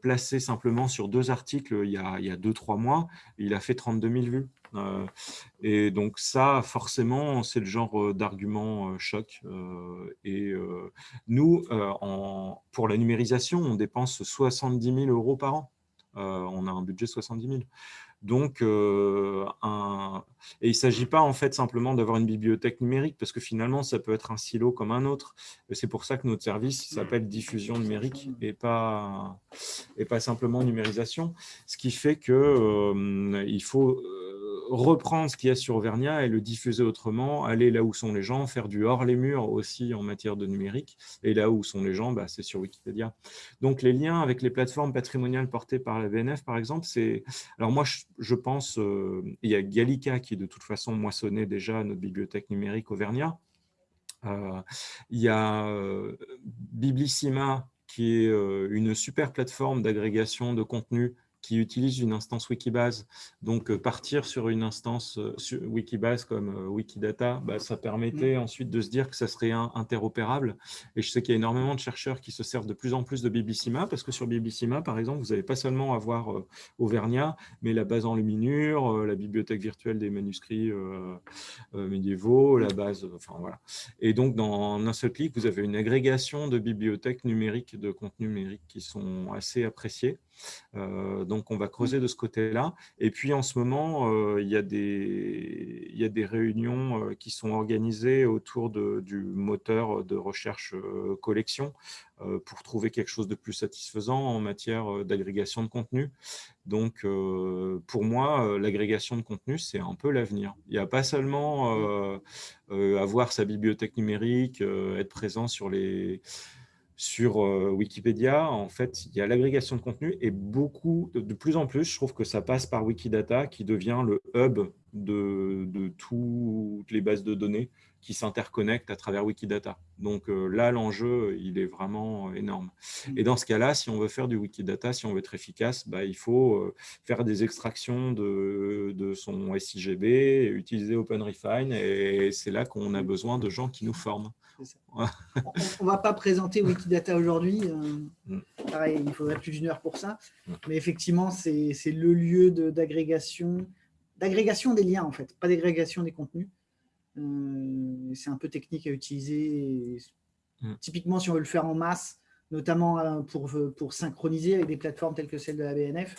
placé simplement sur deux articles il y a 2-3 mois, il a fait 32 000 vues. Euh, et donc ça, forcément, c'est le genre euh, d'argument euh, choc. et nous, pour la numérisation, on dépense 70 000 euros par an. on a un budget de 70 000. Donc, et il ne s'agit pas en fait simplement d'avoir une bibliothèque numérique, parce que finalement, ça peut être un silo comme un autre. C'est pour ça que notre service s'appelle diffusion numérique et pas, et pas simplement numérisation. Ce qui fait qu'il il faut reprendre ce qu'il y a sur Auvergnat et le diffuser autrement, aller là où sont les gens, faire du hors les murs aussi en matière de numérique, et là où sont les gens, bah, c'est sur Wikipédia. Donc les liens avec les plateformes patrimoniales portées par la BNF, par exemple, c'est... Alors moi, je, pense, euh, il y a Gallica qui de toute façon moissonnait déjà notre bibliothèque numérique Auvergnat, euh, il y a euh, Biblissima, qui est une super plateforme d'agrégation de contenu qui utilise une instance Wikibase. Donc, euh, partir sur une instance euh, Wikibase comme euh, Wikidata, bah, ça permettait mmh. ensuite de se dire que ça serait interopérable. Et je sais qu'il y a énormément de chercheurs qui se servent de plus en plus de Biblissima, parce que sur Biblissima, par exemple, vous n'allez pas seulement avoir Auvergnat, mais la base en luminure, la bibliothèque virtuelle des manuscrits médiévaux, la base, enfin voilà. Et donc, dans un seul clic, vous avez une agrégation de bibliothèques numériques, de contenus numériques qui sont assez appréciés. Donc, on va creuser de ce côté-là. Et puis, en ce moment, il, y a des, il y a des réunions qui sont organisées autour de, du moteur de recherche collection pour trouver quelque chose de plus satisfaisant en matière d'agrégation de contenu. Donc, pour moi, l'agrégation de contenu, c'est un peu l'avenir. Il n'y a pas seulement avoir sa bibliothèque numérique, être présent sur les sur Wikipédia, en fait, il y a l'agrégation de contenu et beaucoup, de, plus en plus, je trouve que ça passe par Wikidata qui devient le hub de, de toutes les bases de données qui s'interconnectent à travers Wikidata. Donc là, l'enjeu, il est vraiment énorme. Mmh. Et dans ce cas-là, si on veut faire du Wikidata, si on veut être efficace, bah, il faut faire des extractions de, de son SIGB, utiliser OpenRefine, et c'est là qu'on a mmh. besoin de gens qui nous forment on ne va pas présenter Wikidata aujourd'hui. Euh, mm. pareil, il faudrait plus d'une heure pour ça. Mm. Mais effectivement, c'est le lieu d'agrégation d'agrégation des liens, en fait, pas d'agrégation des contenus. Euh, c'est un peu technique à utiliser. Mm. Typiquement, si on veut le faire en masse, notamment euh, pour, pour synchroniser avec des plateformes telles que celle de la BNF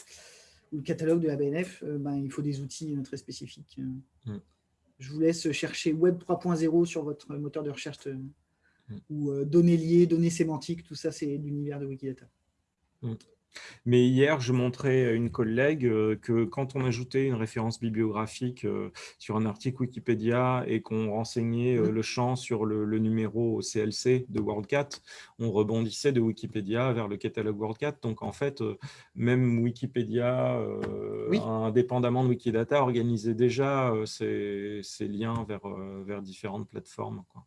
ou le catalogue de la BNF, ben, il faut des outils très spécifiques je vous laisse chercher Web 3.0 sur votre moteur de recherche mm. ou euh, données liées, données sémantiques, tout ça, c'est l'univers de Wikidata. Mm. Mais hier, je montrais à une collègue euh, que quand on ajoutait une référence bibliographique sur un article Wikipédia et qu'on renseignait mm. le champ sur le, numéro CLC de WorldCat, on rebondissait de Wikipédia vers le catalogue WorldCat. Donc, en fait, même Wikipédia, indépendamment de Wikidata, organisait déjà ces, liens vers, vers différentes plateformes. Quoi.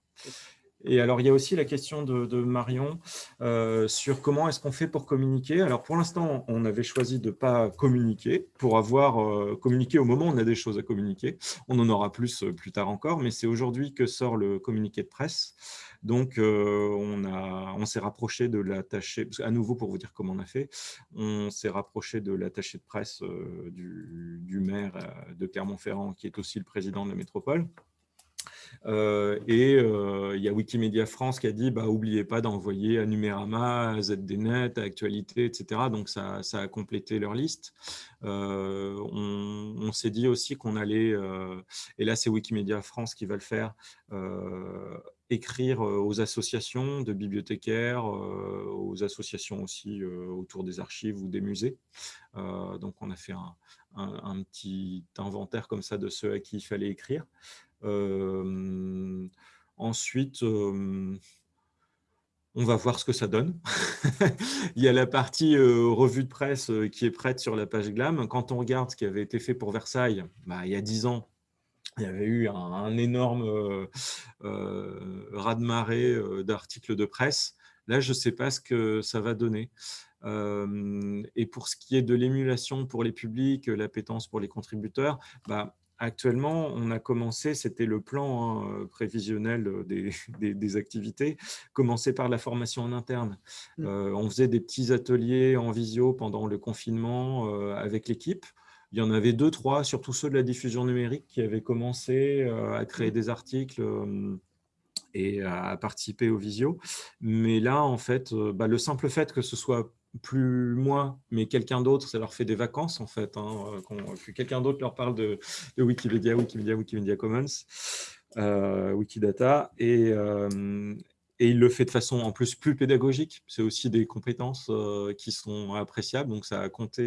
Et alors, il y a aussi la question de, Marion euh, sur comment est-ce qu'on fait pour communiquer. Alors, pour l'instant, on avait choisi de ne pas communiquer pour avoir euh, communiqué au moment où on a des choses à communiquer. On en aura plus euh, plus tard encore, mais c'est aujourd'hui que sort le communiqué de presse. Donc, on, s'est rapproché de l'attaché, à nouveau pour vous dire comment on a fait, on s'est rapproché de l'attaché de presse du, maire de Clermont-Ferrand, qui est aussi le président de la métropole. Euh, et euh, il y a Wikimedia France qui a dit, bah, oubliez pas d'envoyer à Numérama, à ZDNet, à Actualité, etc. Donc, ça, ça a complété leur liste. Euh, on, s'est dit aussi qu'on allait, et là, c'est Wikimedia France qui va le faire, écrire aux associations de bibliothécaires, aux associations aussi autour des archives ou des musées. donc, on a fait un, un, petit inventaire comme ça de ceux à qui il fallait écrire ensuite, on va voir ce que ça donne. il y a la partie revue de presse qui est prête sur la page GLAM. Quand on regarde ce qui avait été fait pour Versailles, bah, il y a dix ans, il y avait eu un, énorme euh, raz-de-marée d'articles de presse. Là, je ne sais pas ce que ça va donner. et pour ce qui est de l'émulation pour les publics, l'appétence pour les contributeurs, bah, Actuellement, on a commencé, c'était le plan hein, prévisionnel euh, des, activités, commencer par la formation en interne. Mmh. Euh, on faisait des petits ateliers en visio pendant le confinement euh, avec l'équipe. Il y en avait deux, trois, surtout ceux de la diffusion numérique qui avaient commencé à créer mmh. des articles et à participer au visio. Mais là, en fait, bah, le simple fait que ce soit plus moi, mais quelqu'un d'autre, ça leur fait des vacances en fait, hein, euh, que quelqu'un d'autre leur parle de, Wikipédia, Wikimedia, Wikimedia Commons, euh, Wikidata, et, euh, et il le fait de façon en plus plus pédagogique. C'est aussi des compétences qui sont appréciables, donc ça a compté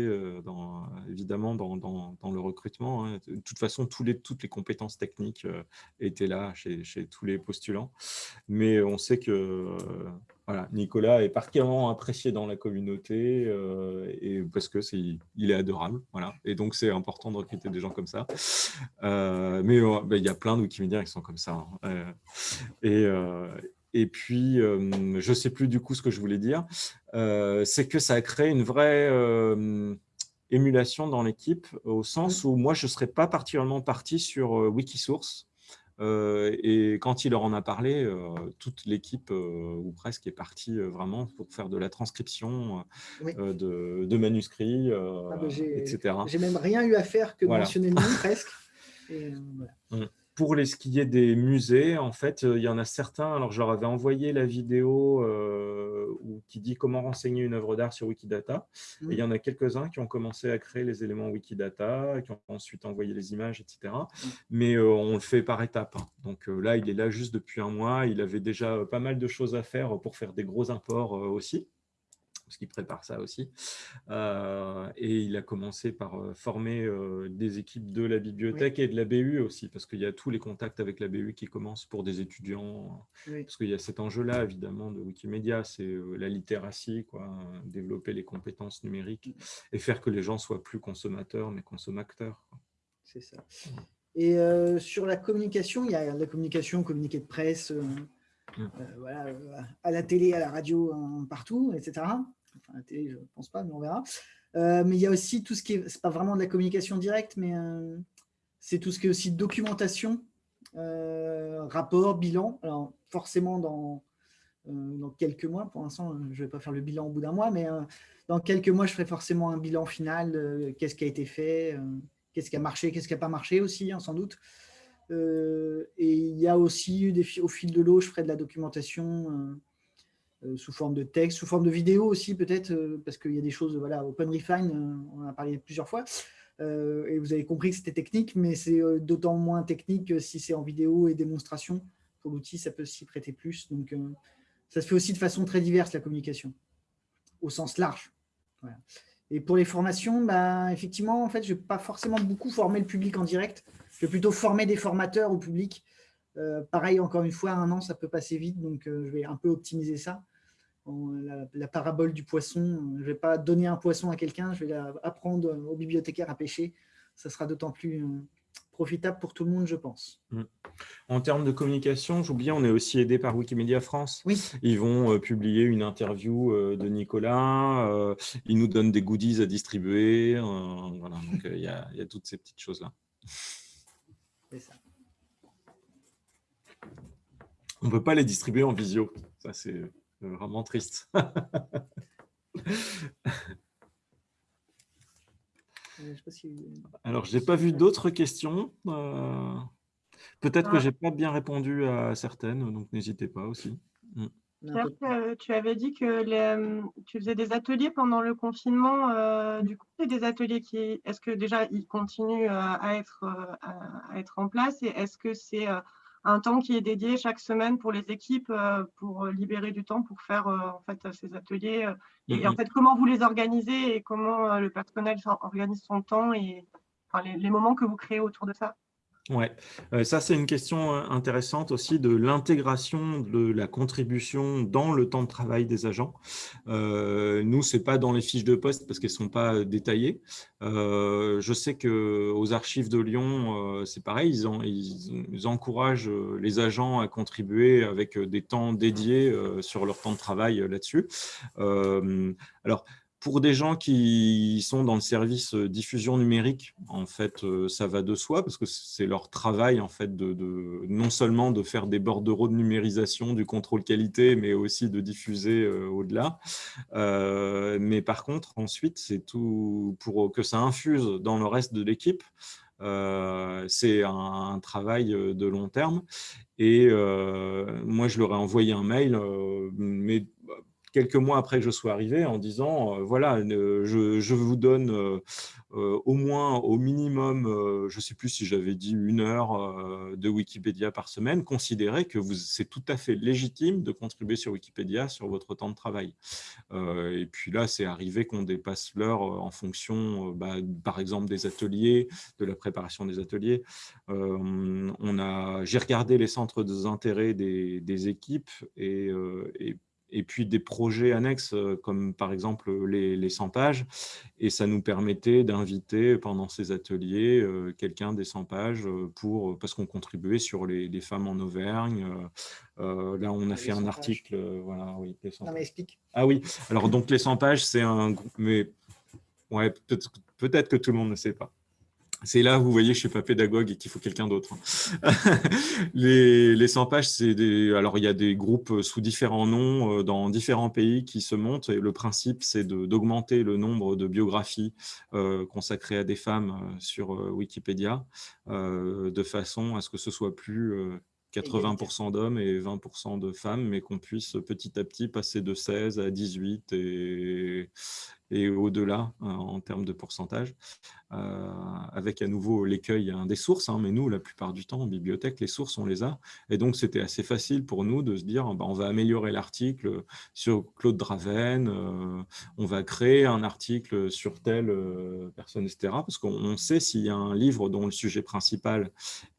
évidemment dans, le recrutement. Hein. De toute façon, toutes les compétences techniques étaient là chez, tous les postulants, mais on sait que Nicolas est particulièrement apprécié dans la communauté euh, et parce que c'est il est adorable, voilà. Et donc c'est important de recruter des gens comme ça. Euh, mais euh, bah, il y a plein de Wikimédias qui sont comme ça. Hein. et et puis, je ne sais plus du coup ce que je voulais dire, c'est que ça a créé une vraie émulation dans l'équipe, au sens où moi, je ne serais pas particulièrement parti sur Wikisource, et quand il leur en a parlé, euh, toute l'équipe, euh, ou presque, est partie vraiment pour faire de la transcription de, manuscrits, ah etc. J'ai même rien eu à faire que mentionner le nom, presque. Mmh. Pour les skier des musées, en fait, il y en a certains, alors je leur avais envoyé la vidéo qui dit comment renseigner une œuvre d'art sur Wikidata, et il y mmh. en a quelques-uns qui ont commencé à créer les éléments Wikidata, qui ont ensuite envoyé les images, etc. Mmh. Mais on le fait par étapes. Hein. Donc là, il est là juste depuis un mois, il avait déjà pas mal de choses à faire pour faire des gros imports aussi parce qu'il prépare ça aussi. Euh, et il a commencé par euh, former euh, des équipes de la bibliothèque et de la BU aussi, parce qu'il y a tous les contacts avec la BU qui commencent pour des étudiants, parce qu'il y a cet enjeu-là, évidemment, de Wikimedia, c'est la littératie, quoi, développer les compétences numériques mm. et faire que les gens soient plus consommateurs, mais consommateurs. C'est ça. Et sur la communication, il y a la communication, communiqué de presse, mm. voilà, à la télé, à la radio, partout, etc. Enfin, la télé, je ne pense pas, mais on verra. Euh, mais il y a aussi tout ce qui est, c'est pas vraiment de la communication directe, mais euh, c'est tout ce qui est aussi documentation, euh, rapport, bilan. Alors forcément dans, quelques mois, pour l'instant je ne vais pas faire le bilan au bout d'un mois, mais dans quelques mois je ferai forcément un bilan final, qu'est-ce qui a été fait, qu'est-ce qui a marché, qu'est-ce qui n'a pas marché aussi, hein, sans doute. et il y a aussi, des, au fil de l'eau, je ferai de la documentation sous forme de texte, sous forme de vidéo aussi peut-être, euh, parce qu'il y a des choses, voilà, OpenRefine, euh, on en a parlé plusieurs fois, et vous avez compris que c'était technique, mais c'est d'autant moins technique si c'est en vidéo et démonstration. Pour l'outil, ça peut s'y prêter plus. Donc, ça se fait aussi de façon très diverse, la communication, au sens large. Et pour les formations, bah, effectivement, en fait, je ne vais pas forcément beaucoup former le public en direct. Je vais plutôt former des formateurs au public. pareil, encore une fois, un an, ça peut passer vite, donc je vais un peu optimiser ça la, parabole du poisson. Je ne vais pas donner un poisson à quelqu'un, je vais apprendre au bibliothécaire à pêcher. Ça sera d'autant plus euh, profitable pour tout le monde, je pense. Mm. En termes de communication, j'oublie, on est aussi aidé par Wikimedia France. Oui. Ils vont euh, publier une interview euh, de Nicolas, ils nous donnent des goodies à distribuer. voilà, donc il y, a toutes ces petites choses-là. C'est ça. On ne peut pas les distribuer en visio. Ça, c'est vraiment triste. Alors, je n'ai pas vu d'autres questions. Euh, peut-être que ah. je n'ai pas bien répondu à certaines, donc n'hésitez pas aussi. Mm. tu avais dit que tu faisais des ateliers pendant le confinement. Euh, du coup, c'est des ateliers qui, est-ce que déjà ils continuent à être, à être en place et est-ce que c'est un temps qui est dédié chaque semaine pour les équipes euh, pour euh, libérer du temps pour faire euh, en fait ces ateliers et en mhm. fait comment vous les organisez et comment le personnel organise son temps et les moments que vous créez autour de ça? Ouais, euh, ça c'est une question euh, intéressante aussi de l'intégration de la contribution dans le temps de travail des agents. Euh, nous, ce n'est pas dans les fiches de poste parce qu'elles ne sont pas détaillées. je sais qu'aux archives de Lyon, c'est pareil, ils, ils, encouragent les agents à contribuer avec des temps dédiés sur leur temps de travail là-dessus. alors, pour des gens qui sont dans le service euh, diffusion numérique, en fait, euh, ça va de soi parce que c'est leur travail, en fait, de, non seulement de faire des bordereaux de numérisation, du contrôle qualité, mais aussi de diffuser euh, au-delà. mais par contre, ensuite, c'est tout pour que ça infuse dans le reste de l'équipe. c'est un, travail de long terme. Et moi, je leur ai envoyé un mail, mais quelques mois après que je sois arrivé en disant, euh, voilà, je, vous donne euh, euh, au moins, au minimum, je ne sais plus si j'avais dit une heure de Wikipédia par semaine, considérez que c'est tout à fait légitime de contribuer sur Wikipédia sur votre temps de travail. et puis là, c'est arrivé qu'on dépasse l'heure en fonction, bah, par exemple, des ateliers, de la préparation des ateliers. J'ai regardé les centres d'intérêt des, équipes et et puis des projets annexes euh, comme par exemple les, les 100 pages. Et ça nous permettait d'inviter pendant ces ateliers euh, quelqu'un des 100 pages euh, pour, parce qu'on contribuait sur les, femmes en Auvergne. là, on a fait un article. voilà, oui, non, mais explique. Ah oui, alors donc les 100 pages, c'est un groupe, mais ouais, peut-être peut que tout le monde ne sait pas. C'est là où vous voyez, je ne suis pas pédagogue et qu'il faut quelqu'un d'autre. les, les 100 pages, c'est des. Alors, il y a des groupes sous différents noms euh, dans différents pays qui se montent. Et le principe, c'est d'augmenter le nombre de biographies euh, consacrées à des femmes euh, sur Wikipédia de façon à ce que ce soit plus 80% d'hommes et 20% de femmes, mais qu'on puisse petit à petit passer de 16 à 18 et, et au-delà euh, en termes de pourcentage, euh, avec à nouveau l'écueil des sources. Hein, mais nous, la plupart du temps, en bibliothèque, les sources, on les a. Et donc, c'était assez facile pour nous de se dire, bah, on va améliorer l'article sur Claude Draven, euh, on va créer un article sur telle personne, etc. Parce qu'on sait s'il y a un livre dont le sujet principal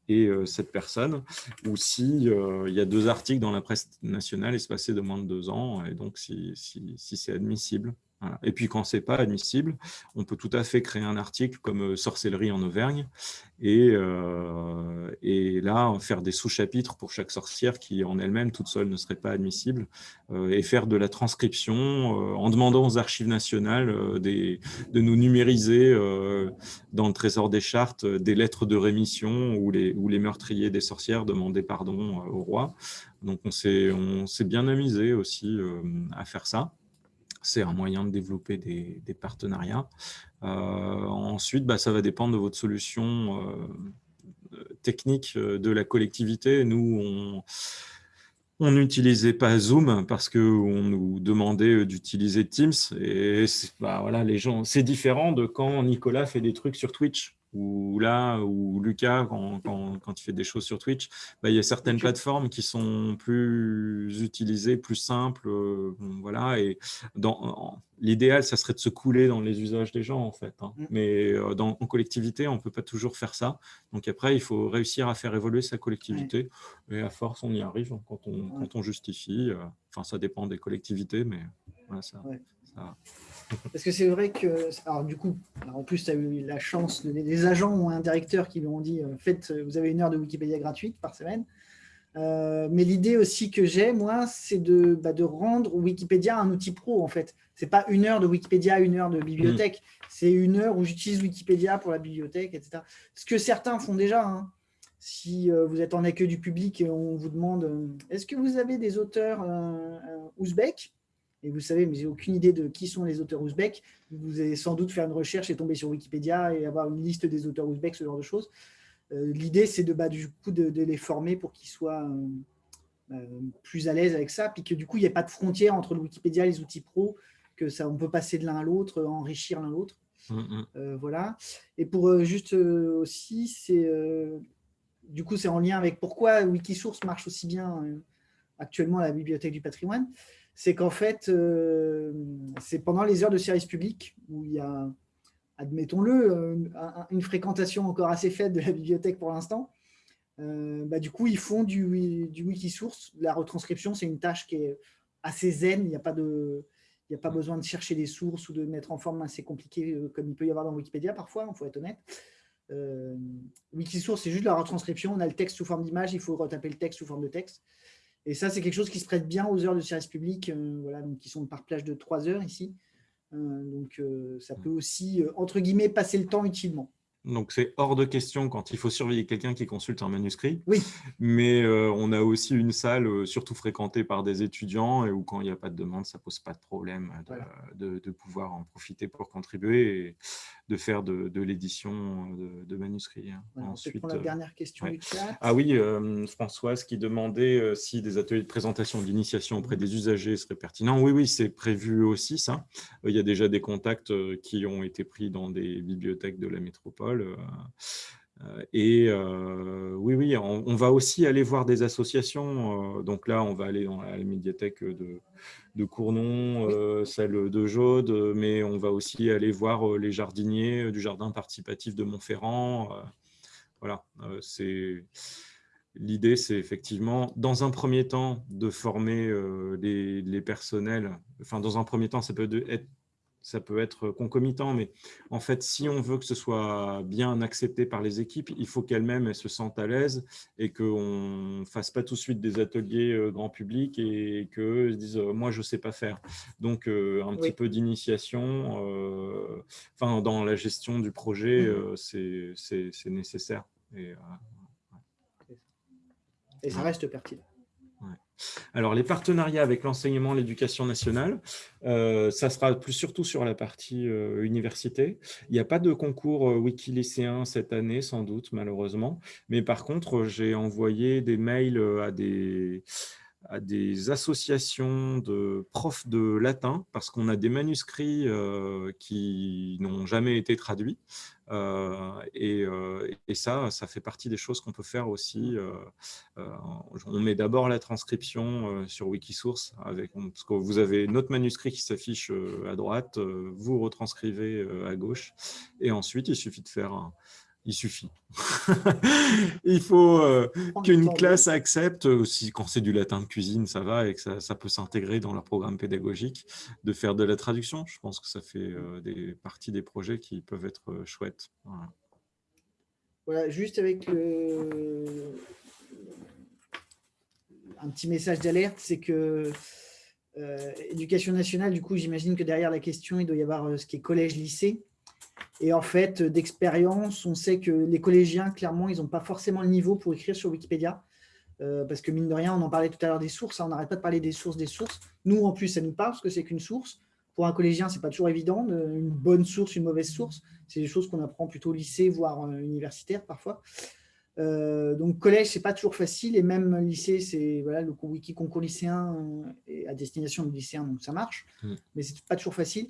et cette personne, ou il y a deux articles dans la presse nationale espacés de moins de deux ans, et donc si, si, si c'est admissible. Et puis, quand ce n'est pas admissible, on peut tout à fait créer un article comme euh, Sorcellerie en Auvergne et, euh, là, faire des sous-chapitres pour chaque sorcière qui, en elle-même, toute seule, ne serait pas admissible euh, et faire de la transcription en demandant aux archives nationales de nous numériser dans le trésor des chartes des lettres de rémission où les meurtriers des sorcières demandaient pardon au roi. Donc, on s'est bien amusé aussi à faire ça c'est un moyen de développer des, partenariats. Euh, ensuite, bah, ça va dépendre de votre solution euh, technique euh, de la collectivité. Nous, on n'utilisait pas Zoom parce qu'on nous demandait d'utiliser Teams. Et bah, voilà, les gens, c'est différent de quand Nicolas fait des trucs sur Twitch ou là, ou Lucas, quand, quand, il fait des choses sur Twitch, bah, il y a certaines plateformes qui sont plus utilisées, plus simples. Euh, voilà, et l'idéal, ça serait de se couler dans les usages des gens, en fait. Hein. Mm. Mais euh, dans, en collectivité, on ne peut pas toujours faire ça. Donc après, il faut réussir à faire évoluer sa collectivité. Et à force, on y arrive quand on, quand on justifie. Euh, enfin, ça dépend des collectivités, mais voilà, ça, ça parce que c'est vrai que, alors du coup, en plus, tu as eu la chance, des agents ou un directeur qui lui ont dit, euh, faites, vous avez une heure de Wikipédia gratuite par semaine. Euh, mais l'idée aussi que j'ai, moi, c'est de, bah, de, rendre Wikipédia un outil pro, en fait. Ce n'est pas une heure de Wikipédia, une heure de bibliothèque. Mmh. C'est une heure où j'utilise Wikipédia pour la bibliothèque, etc. Ce que certains font déjà. Hein. Si euh, vous êtes en accueil du public et on vous demande est-ce que vous avez des auteurs ouzbeks? Et vous savez, mais j'ai aucune idée de qui sont les auteurs ouzbeks. Vous allez sans doute faire une recherche et tomber sur Wikipédia et avoir une liste des auteurs ouzbeks, ce genre de choses. Euh, l'idée, c'est de, bah, du coup, de, les former pour qu'ils soient euh, euh, plus à l'aise avec ça, puis que du coup, il n'y ait pas de frontière entre le Wikipédia et les outils pro, que ça, on peut passer de l'un à l'autre, enrichir l'un l'autre. Mmh, mmh. voilà. Et pour juste aussi, c'est du coup, c'est en lien avec pourquoi Wikisource marche aussi bien actuellement à la Bibliothèque du patrimoine c'est qu'en fait, euh, c'est pendant les heures de service public où il y a, admettons-le, euh, une, fréquentation encore assez faible de la bibliothèque pour l'instant. Euh, bah, du coup, ils font du, du Wikisource. La retranscription, c'est une tâche qui est assez zen. Il n'y a pas de... Il a pas besoin de chercher des sources ou de mettre en forme assez compliquée comme il peut y avoir dans Wikipédia parfois, il faut être honnête. Wikisource, c'est juste la retranscription. On a le texte sous forme d'image, il faut retaper le texte sous forme de texte. Et ça, c'est quelque chose qui se prête bien aux heures de service public, euh, voilà, donc qui sont par plage de 3 heures ici. Euh, donc, euh, ça peut aussi, entre guillemets, passer le temps utilement. Donc, c'est hors de question quand il faut surveiller quelqu'un qui consulte un manuscrit. Oui. Mais on a aussi une salle, surtout fréquentée par des étudiants, et où quand il n'y a pas de demande, ça ne pose pas de problème de, de, pouvoir en profiter pour contribuer. Et de faire de, l'édition de, manuscrits. Hein. Ensuite, pour la euh, dernière question Ah oui, euh, Françoise qui demandait euh, si des ateliers de présentation d'initiation auprès des usagers seraient pertinents. Oui, oui, c'est prévu aussi ça. Il y a déjà des contacts qui ont été pris dans des bibliothèques de la métropole. Et oui, oui, on, va aussi aller voir des associations. donc là, on va aller dans la médiathèque de, de Cournon, euh, celle de Jaude, mais on va aussi aller voir euh, les jardiniers du jardin participatif de Montferrand. Euh, voilà, c'est l'idée, c'est effectivement, dans un premier temps, de former les, personnels. Enfin, dans un premier temps, ça peut être ça peut être concomitant, mais en fait, si on veut que ce soit bien accepté par les équipes, il faut qu'elles-mêmes se sentent à l'aise et qu'on ne fasse pas tout de suite des ateliers euh, grand public et qu'eux se disent euh, moi, je ne sais pas faire ». Donc, euh, un petit peu d'initiation enfin, dans la gestion du projet, mmh. c'est nécessaire. Et, et ça reste pertinent. Alors, les partenariats avec l'enseignement, l'éducation nationale, euh, ça sera plus surtout sur la partie euh, université. Il n'y a pas de concours euh, wiki cette année, sans doute, malheureusement. Mais par contre, j'ai envoyé des mails à des, à des associations de profs de latin parce qu'on a des manuscrits qui n'ont jamais été traduits. et, et, ça, ça fait partie des choses qu'on peut faire aussi. on met d'abord la transcription sur Wikisource, parce que vous avez notre manuscrit qui s'affiche à droite, vous retranscrivez à gauche, et ensuite il suffit de faire un, il suffit. il faut euh, qu'une classe accepte, aussi quand c'est du latin de cuisine, ça va, et que ça, peut s'intégrer dans leur programme pédagogique, de faire de la traduction. Je pense que ça fait euh, des parties des projets qui peuvent être euh, chouettes. Voilà. juste avec un petit message d'alerte, c'est que éducation nationale, du coup, j'imagine que derrière la question, il doit y avoir ce qui est collège-lycée. Et en fait, d'expérience, on sait que les collégiens, clairement, ils n'ont pas forcément le niveau pour écrire sur Wikipédia. Euh, parce que mine de rien, on en parlait tout à l'heure des sources, hein, on n'arrête pas de parler des sources, des sources. Nous, en plus, ça nous parle parce que c'est qu'une source. Pour un collégien, ce n'est pas toujours évident, une bonne source, une mauvaise source. C'est des choses qu'on apprend plutôt au lycée, voire euh, universitaire parfois. Euh, donc collège, c'est pas toujours facile, et même lycée, c'est voilà, le wiki concours lycéen à destination du lycéen, donc ça marche, mmh. mais c'est pas toujours facile.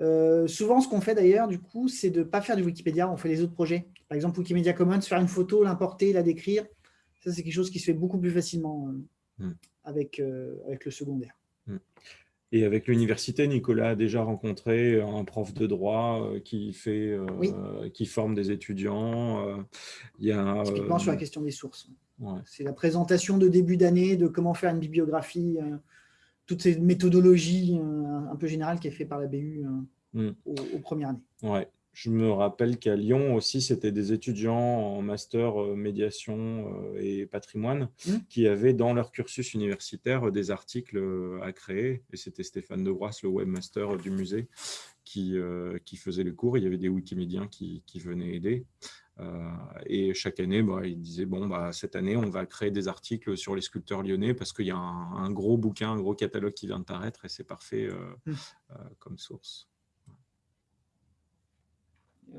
Euh, souvent, ce qu'on fait d'ailleurs, du coup, c'est de ne pas faire du Wikipédia, on fait les autres projets. Par exemple, Wikimedia Commons, faire une photo, l'importer, la décrire, ça c'est quelque chose qui se fait beaucoup plus facilement euh, hmm. avec, euh, avec le secondaire. Hmm. Et avec l'université, Nicolas a déjà rencontré un prof de droit qui, fait, qui forme des étudiants. il y a, Typiquement sur la question des sources. C'est la présentation de début d'année de comment faire une bibliographie toutes ces méthodologies euh, un peu générales qui est fait par la BU euh, mm. aux, premières années. Ouais. Je me rappelle qu'à Lyon aussi, c'était des étudiants en master euh, médiation et patrimoine mm. qui avaient dans leur cursus universitaire des articles à créer. Et c'était Stéphane de le webmaster du musée, qui, qui faisait les cours. Il y avait des wikimédiens qui, qui venaient aider. Euh, et chaque année, bah, il disait, bon, bah, cette année, on va créer des articles sur les sculpteurs lyonnais parce qu'il y a un, gros bouquin, un gros catalogue qui vient de paraître et c'est parfait euh, mmh. euh, comme source.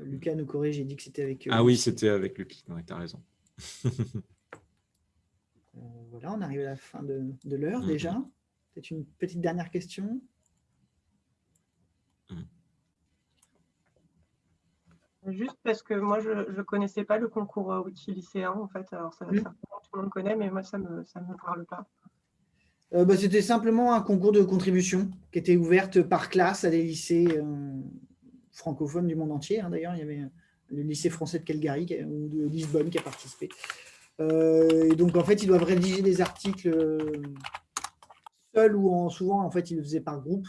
Lucas nous corrige, j'ai dit que c'était avec... ah oui, c'était avec Lucas, tu as raison. voilà, on arrive à la fin de, l'heure mmh, déjà. Peut-être une petite dernière question? Juste parce que moi, je ne connaissais pas le concours euh, Wiki lycéen, en fait. Alors, ça, tout le monde connaît, mais moi, ça ne me, ça me parle pas. Euh, bah, C'était simplement un concours de contribution qui était ouverte par classe à des lycées euh, francophones du monde entier. Hein, d'ailleurs, il y avait le lycée français de Calgary ou de Lisbonne qui a participé. et donc, en fait, ils doivent rédiger des articles seuls ou en, souvent, en fait, ils le faisaient par groupe.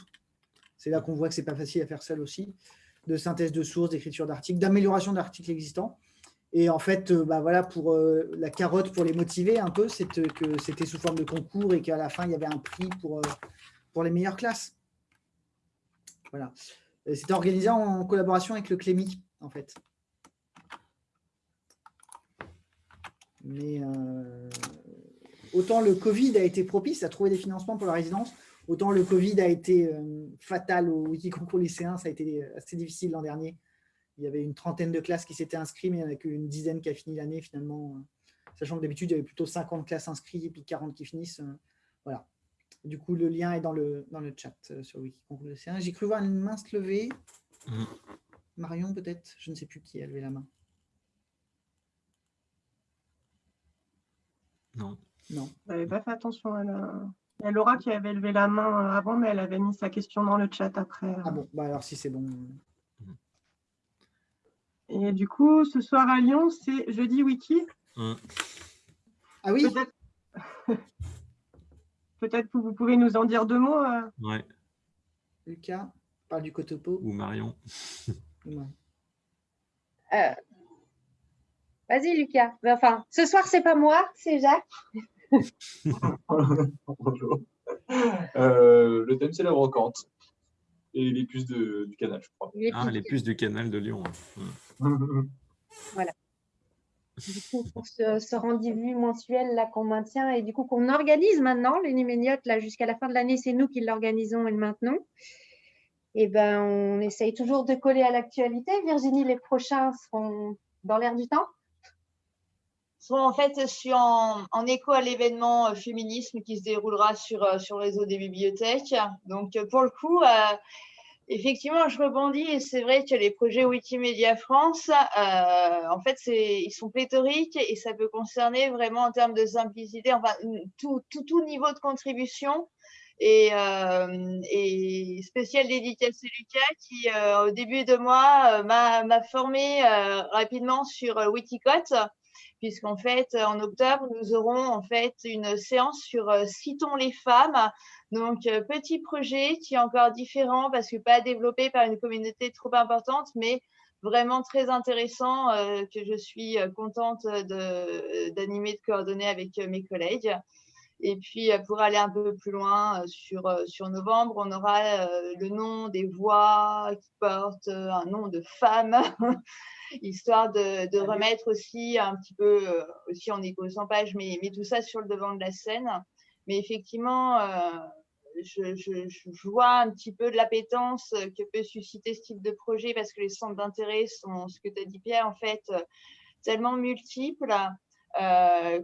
C'est là qu'on voit que ce n'est pas facile à faire seul aussi de synthèse de sources, d'écriture d'articles, d'amélioration d'articles existants. Et en fait, euh, bah voilà, pour euh, la carotte, pour les motiver un peu, c'est que c'était sous forme de concours et qu'à la fin, il y avait un prix pour, euh, pour les meilleures classes. Voilà. C'était organisé en collaboration avec le Clémy, en fait. Mais autant le Covid a été propice à trouver des financements pour la résidence, Autant le Covid a été euh, fatal au Wikiconcours lycéen, ça a été assez difficile l'an dernier. Il y avait une trentaine de classes qui s'étaient inscrites, mais il n'y en a qu'une dizaine qui a fini l'année finalement. Sachant que d'habitude, il y avait plutôt 50 classes inscrites et puis 40 qui finissent. Euh, voilà. Du coup, le lien est dans le, dans le chat euh, sur Wikiconcours lycéen. J'ai cru voir une main se lever. Mm. Marion, peut-être? Je ne sais plus qui a levé la main. Non. Non. Vous n'avez pas fait attention à la... Il y a Laura qui avait levé la main avant, mais elle avait mis sa question dans le chat après. Ah bon, bah alors si c'est bon. Et du coup, ce soir à Lyon, c'est jeudi wiki. Mmh. Ah oui? Peut-être que vous pouvez nous en dire deux mots. Euh. Ouais. Lucas parle du Cotopo. Ou Marion. Euh, vas-y, Lucas. Enfin, ce soir, c'est pas moi, c'est Jacques. Bonjour. Euh, le thème, c'est la brocante et les puces du canal, je crois. Les ah, les puces du canal de Lyon. voilà. Du coup, pour ce, rendez-vous mensuel là qu'on maintient et du coup qu'on organise maintenant, les numéniotes, là jusqu'à la fin de l'année, c'est nous qui l'organisons et le maintenons. Et eh ben, on essaye toujours de coller à l'actualité. Virginie, les prochains seront dans l'air du temps? En fait, je suis en, écho à l'événement euh, féminisme qui se déroulera sur, euh, sur le réseau des bibliothèques. Donc, euh, pour le coup, effectivement, je rebondis et c'est vrai que les projets Wikimedia France, en fait, ils sont pléthoriques et ça peut concerner vraiment en termes de simplicité, enfin, tout, tout, tout niveau de contribution. Et, et, spécial dédicace à Lucas qui, au début de mois, m'a formé rapidement sur Wikicode puisqu'en fait, en octobre, nous aurons en fait une séance sur euh, Citons les femmes. Donc, euh, petit projet qui est encore différent parce que pas développé par une communauté trop importante, mais vraiment très intéressant euh, que je suis contente d'animer, de, coordonner avec mes collègues. Et puis, pour aller un peu plus loin, sur, sur novembre, on aura le nom des voix qui portent un nom de femme histoire de, remettre aussi un petit peu, euh, aussi en écho sans page, mais, mais tout ça sur le devant de la scène. Mais effectivement, euh, je, vois un petit peu de l'appétence que peut susciter ce type de projet parce que les centres d'intérêt sont, ce que tu as dit Pierre, en fait, tellement multiples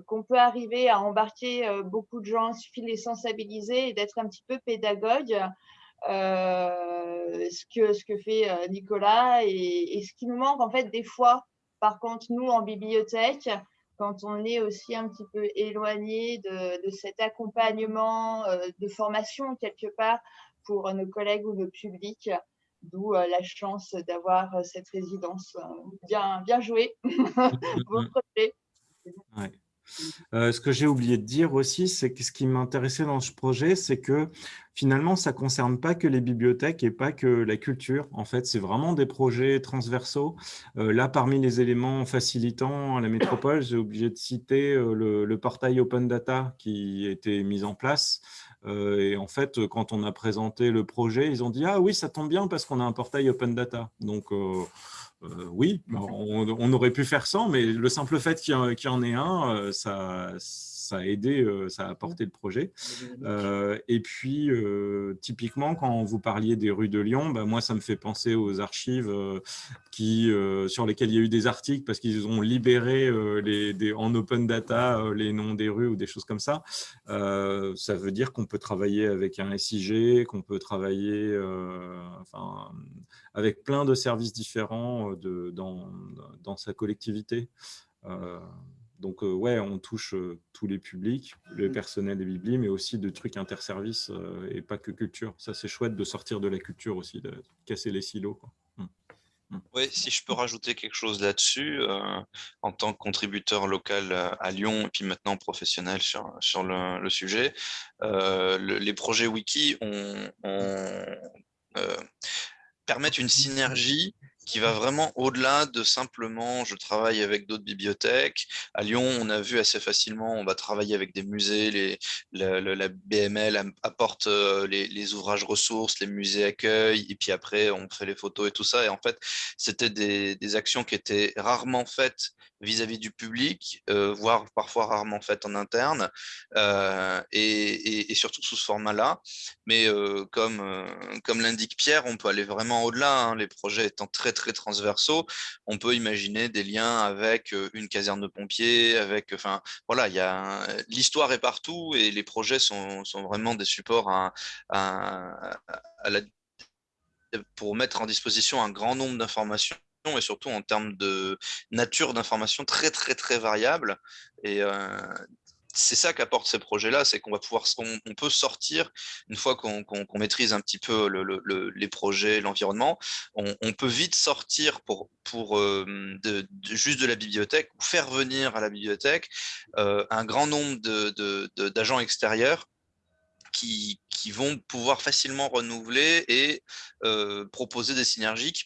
qu'on peut arriver à embarquer beaucoup de gens, il suffit de les sensibiliser et d'être un petit peu pédagogue. Euh, ce, que, ce que fait euh, Nicolas et, ce qui nous manque en fait des fois, par contre, nous en bibliothèque, quand on est aussi un petit peu éloigné de, cet accompagnement euh, de formation quelque part pour nos collègues ou nos publics, d'où la chance d'avoir cette résidence bien, bien jouée. Euh, ce que j'ai oublié de dire aussi, c'est que ce qui m'intéressait dans ce projet, c'est que finalement, ça ne concerne pas que les bibliothèques et pas que la culture. En fait, c'est vraiment des projets transversaux. Euh, là, parmi les éléments facilitants à la métropole, j'ai oublié de citer euh, le, portail Open Data qui a été mis en place. et en fait, quand on a présenté le projet, ils ont dit « Ah oui, ça tombe bien parce qu'on a un portail Open Data. » Donc, oui, on, aurait pu faire sans, mais le simple fait qu'il y, en ait un, euh, ça, ça a aidé, euh, ça a apporté le projet. Euh, et puis, euh, typiquement, quand vous parliez des rues de Lyon, bah, moi, ça me fait penser aux archives qui, sur lesquelles il y a eu des articles parce qu'ils ont libéré les, en open data les noms des rues ou des choses comme ça. ça veut dire qu'on peut travailler avec un SIG, qu'on peut travailler enfin, avec plein de services différents dans sa collectivité. Donc, euh, ouais, on touche euh, tous les publics, le mmh. personnel des biblis, mais aussi de trucs interservices euh, et pas que culture. Ça, c'est chouette de sortir de la culture aussi, de casser les silos. Mmh. Mmh. Oui, si je peux rajouter quelque chose là-dessus, en tant que contributeur local à Lyon et puis maintenant professionnel sur, sur le, sujet, les projets wiki permettent une synergie qui va vraiment au-delà de simplement je travaille avec d'autres bibliothèques. À Lyon, on a vu assez facilement, on va travailler avec des musées, les, la, BML apporte euh, les, ouvrages ressources, les musées accueillent, et puis après on fait les photos et tout ça. Et en fait, c'était des, des actions qui étaient rarement faites vis-à-vis du public, euh, voire parfois rarement faites en interne, euh, et, surtout sous ce format-là. Mais comme, comme l'indique Pierre, on peut aller vraiment au-delà, hein, les projets étant très transversaux, on peut imaginer des liens avec une caserne de pompiers, avec, enfin voilà, il y a l'histoire est partout et les projets sont, sont vraiment des supports à, à la pour mettre en disposition un grand nombre d'informations et surtout en termes de nature d'information très, très, très variable. Et euh, c'est ça qu'apportent ces projets-là, c'est qu'on va pouvoir, on, peut sortir, une fois qu'on maîtrise un petit peu les projets, l'environnement, on, peut vite sortir pour, euh, de, juste de la bibliothèque ou faire venir à la bibliothèque euh, un grand nombre d'agents extérieurs qui, vont pouvoir facilement renouveler et proposer des synergies qui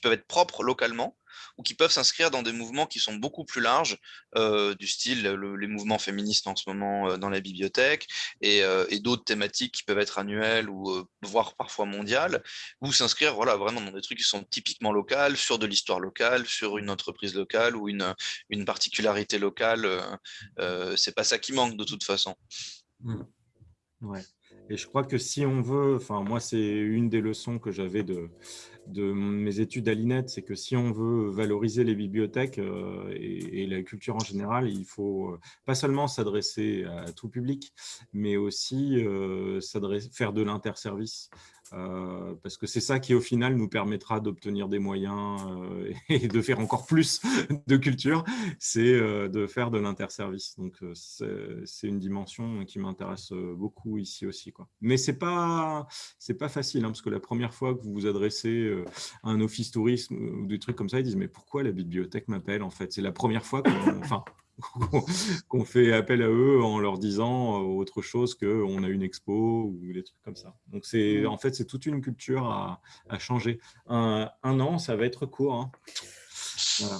peuvent être propres localement ou qui peuvent s'inscrire dans des mouvements qui sont beaucoup plus larges, euh, du style les mouvements féministes en ce moment euh, dans la bibliothèque, euh, et, d'autres thématiques qui peuvent être annuelles ou voire parfois mondiales, ou s'inscrire voilà, vraiment dans des trucs qui sont typiquement locaux, sur de l'histoire locale, sur une entreprise locale ou une, une particularité locale. C'est pas ça qui manque de toute façon. Mmh. Ouais. Et je crois que si on veut, enfin moi c'est une des leçons que j'avais de, mes études à l'INET, c'est que si on veut valoriser les bibliothèques euh, et, la culture en général, il faut euh, pas seulement s'adresser à tout public, mais aussi euh, faire de l'interservice. Euh, parce que c'est ça qui, au final, nous permettra d'obtenir des moyens euh, et de faire encore plus de culture, c'est euh, de faire de l'interservice. Donc, c'est une dimension qui m'intéresse beaucoup ici aussi. Mais ce n'est pas, pas facile, hein, parce que la première fois que vous vous adressez à un office tourisme ou des trucs comme ça, ils disent « mais pourquoi la bibliothèque m'appelle en fait ?» C'est la première fois qu'on... Enfin, qu'on fait appel à eux en leur disant euh, autre chose qu'on a une expo ou des trucs comme ça. Donc, c'est mmh. en fait, c'est toute une culture à, changer. Un, an, ça va être court. Hein.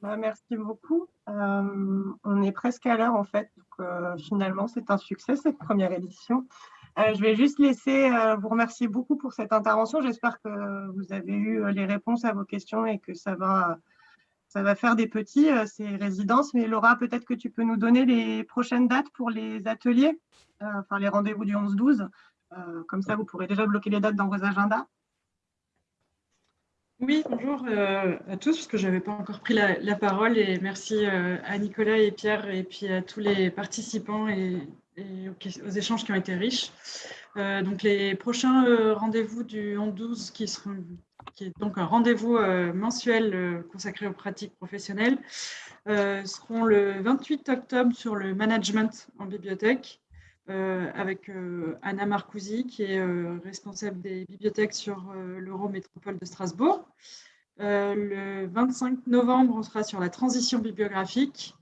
Bah, merci beaucoup. Euh, on est presque à l'heure, en fait. Euh, finalement, c'est un succès, cette première édition. Euh, je vais juste laisser euh, vous remercier beaucoup pour cette intervention. J'espère que vous avez eu euh, les réponses à vos questions et que ça va, ça va faire des petits, ces résidences. Mais Laura, peut-être que tu peux nous donner les prochaines dates pour les ateliers, enfin les rendez-vous du 11-12. comme ça, vous pourrez déjà bloquer les dates dans vos agendas. Oui, bonjour à tous, parce que je n'avais pas encore pris la, la, parole. Et merci à Nicolas et Pierre et puis à tous les participants et et aux, échanges qui ont été riches. Euh, donc les prochains euh, rendez-vous du 11-12 qui est donc un rendez-vous euh, mensuel consacré aux pratiques professionnelles, seront le 28 octobre sur le management en bibliothèque, avec Anna Marcousi, qui est responsable des bibliothèques sur l'Eurométropole de Strasbourg. le 25 novembre, on sera sur la transition bibliographique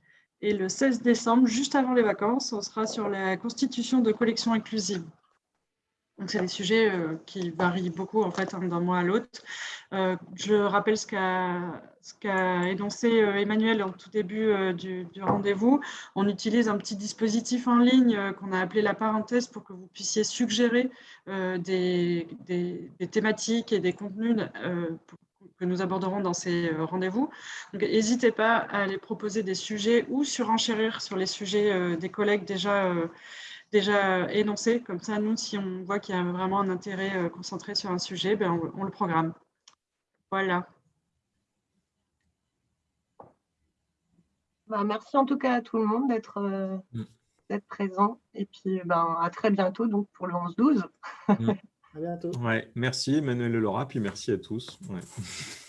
et le 16 décembre, juste avant les vacances, on sera sur la constitution de collections inclusives. Donc, c'est des sujets euh, qui varient beaucoup en fait d'un mois à l'autre. Euh, je rappelle ce qu'a énoncé euh, Emmanuel au tout début du, rendez-vous. On utilise un petit dispositif en ligne qu'on a appelé la parenthèse pour que vous puissiez suggérer des, des, thématiques et des contenus pour que nous aborderons dans ces euh, rendez-vous. N'hésitez pas à aller proposer des sujets ou surenchérir sur les sujets euh, des collègues déjà, euh, déjà énoncés. Comme ça, nous, si on voit qu'il y a vraiment un intérêt concentré sur un sujet, ben, on, le programme. Voilà. Bah, merci en tout cas à tout le monde d'être mm. présent. Et puis, ben, à très bientôt donc, pour le 11-12. Merci Emmanuel et Laura, puis merci à tous.